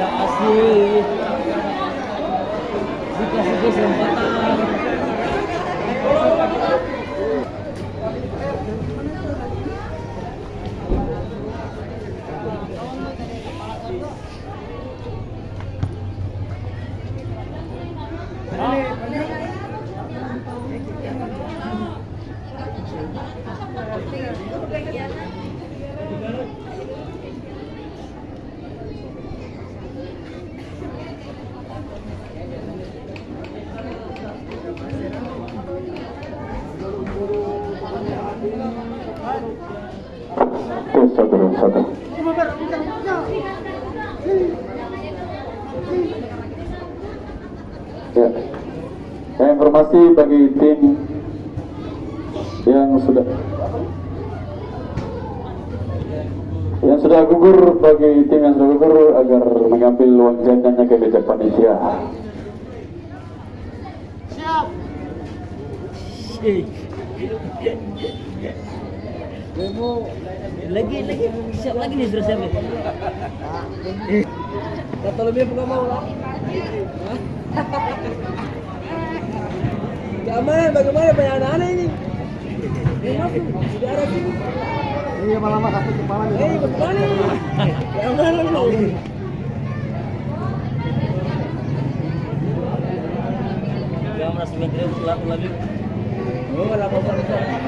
Kasih. Dikasih kesempatan. Tes satu satu. Ya. Ya, informasi bagi tim yang sudah yang sudah gugur bagi tim yang sudah gugur agar mengambil uang jajannya ke meja panitia. Lagi lagi siap lagi nih sudah siap. Kata lebih apa mau lah? Keamanan bagaimana banyak anak-anak ini? Sudah ada sini. Iya, malah satu kepala nih. Eh, bagaimana? Keamanan ini. Keamanan sementara selaku lagi. Oh, lama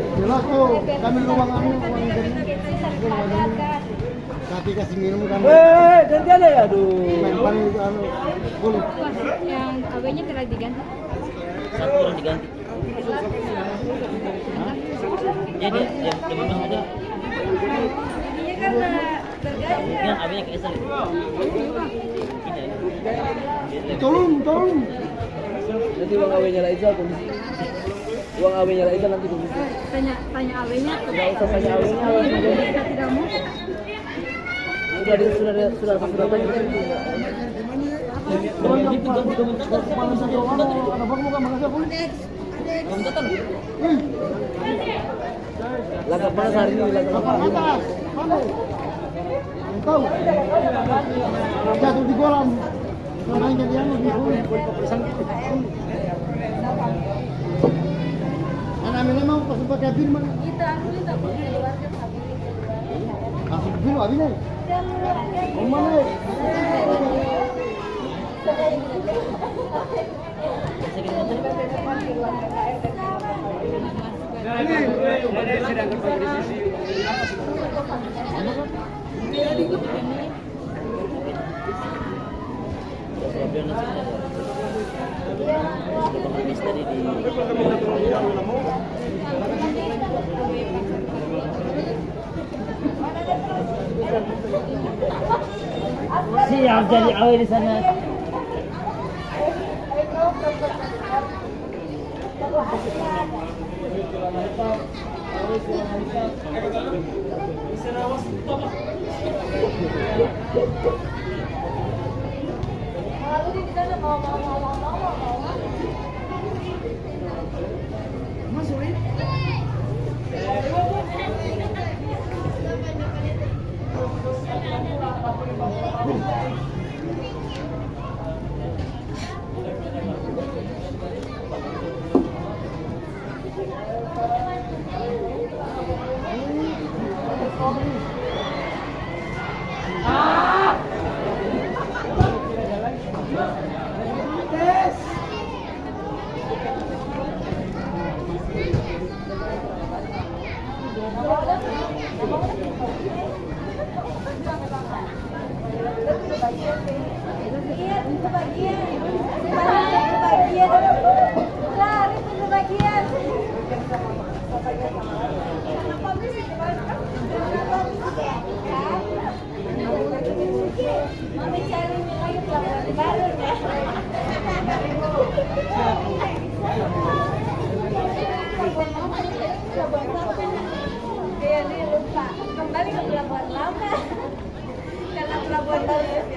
Jelas tuh, kami ruang jadi. Tapi kasih minum kan. Eh, ganti ada ya, aduh. Main paling anu, boleh. yang AB-nya kira diganti. Satu orang diganti. Jadi dia dia memang ada. Jadinya karena terganti. Yang abisnya ke Esel. Tidak. Tolong, tolong. Nanti uang AB-nya lah Isal komisi. Uang AB-nya lah Isal nanti komisi. Tanya tanya AB-nya. Enggak usah tanya AB-nya langsung aja. Kita tidak mau. Sudah ada sudah ada sudah ada sudah tanya. Jangan gitu ganti komentator. Kepala satu orang. Ada bang bukan makasih aku. Komentator. Eh, Laga panas hari ini laga kapal panas. Tahu. Jatuh di kolam. Main jadi anu di Anak ini mau pas pakai bin mana? Kita aku minta keluarkan habis. Langsung bin abis nih. Om mana? tadi di siap jadi awe di sana Lalu di Ah! Kembali ke pelabuhan lama. [laughs] Karena pelabuhan baru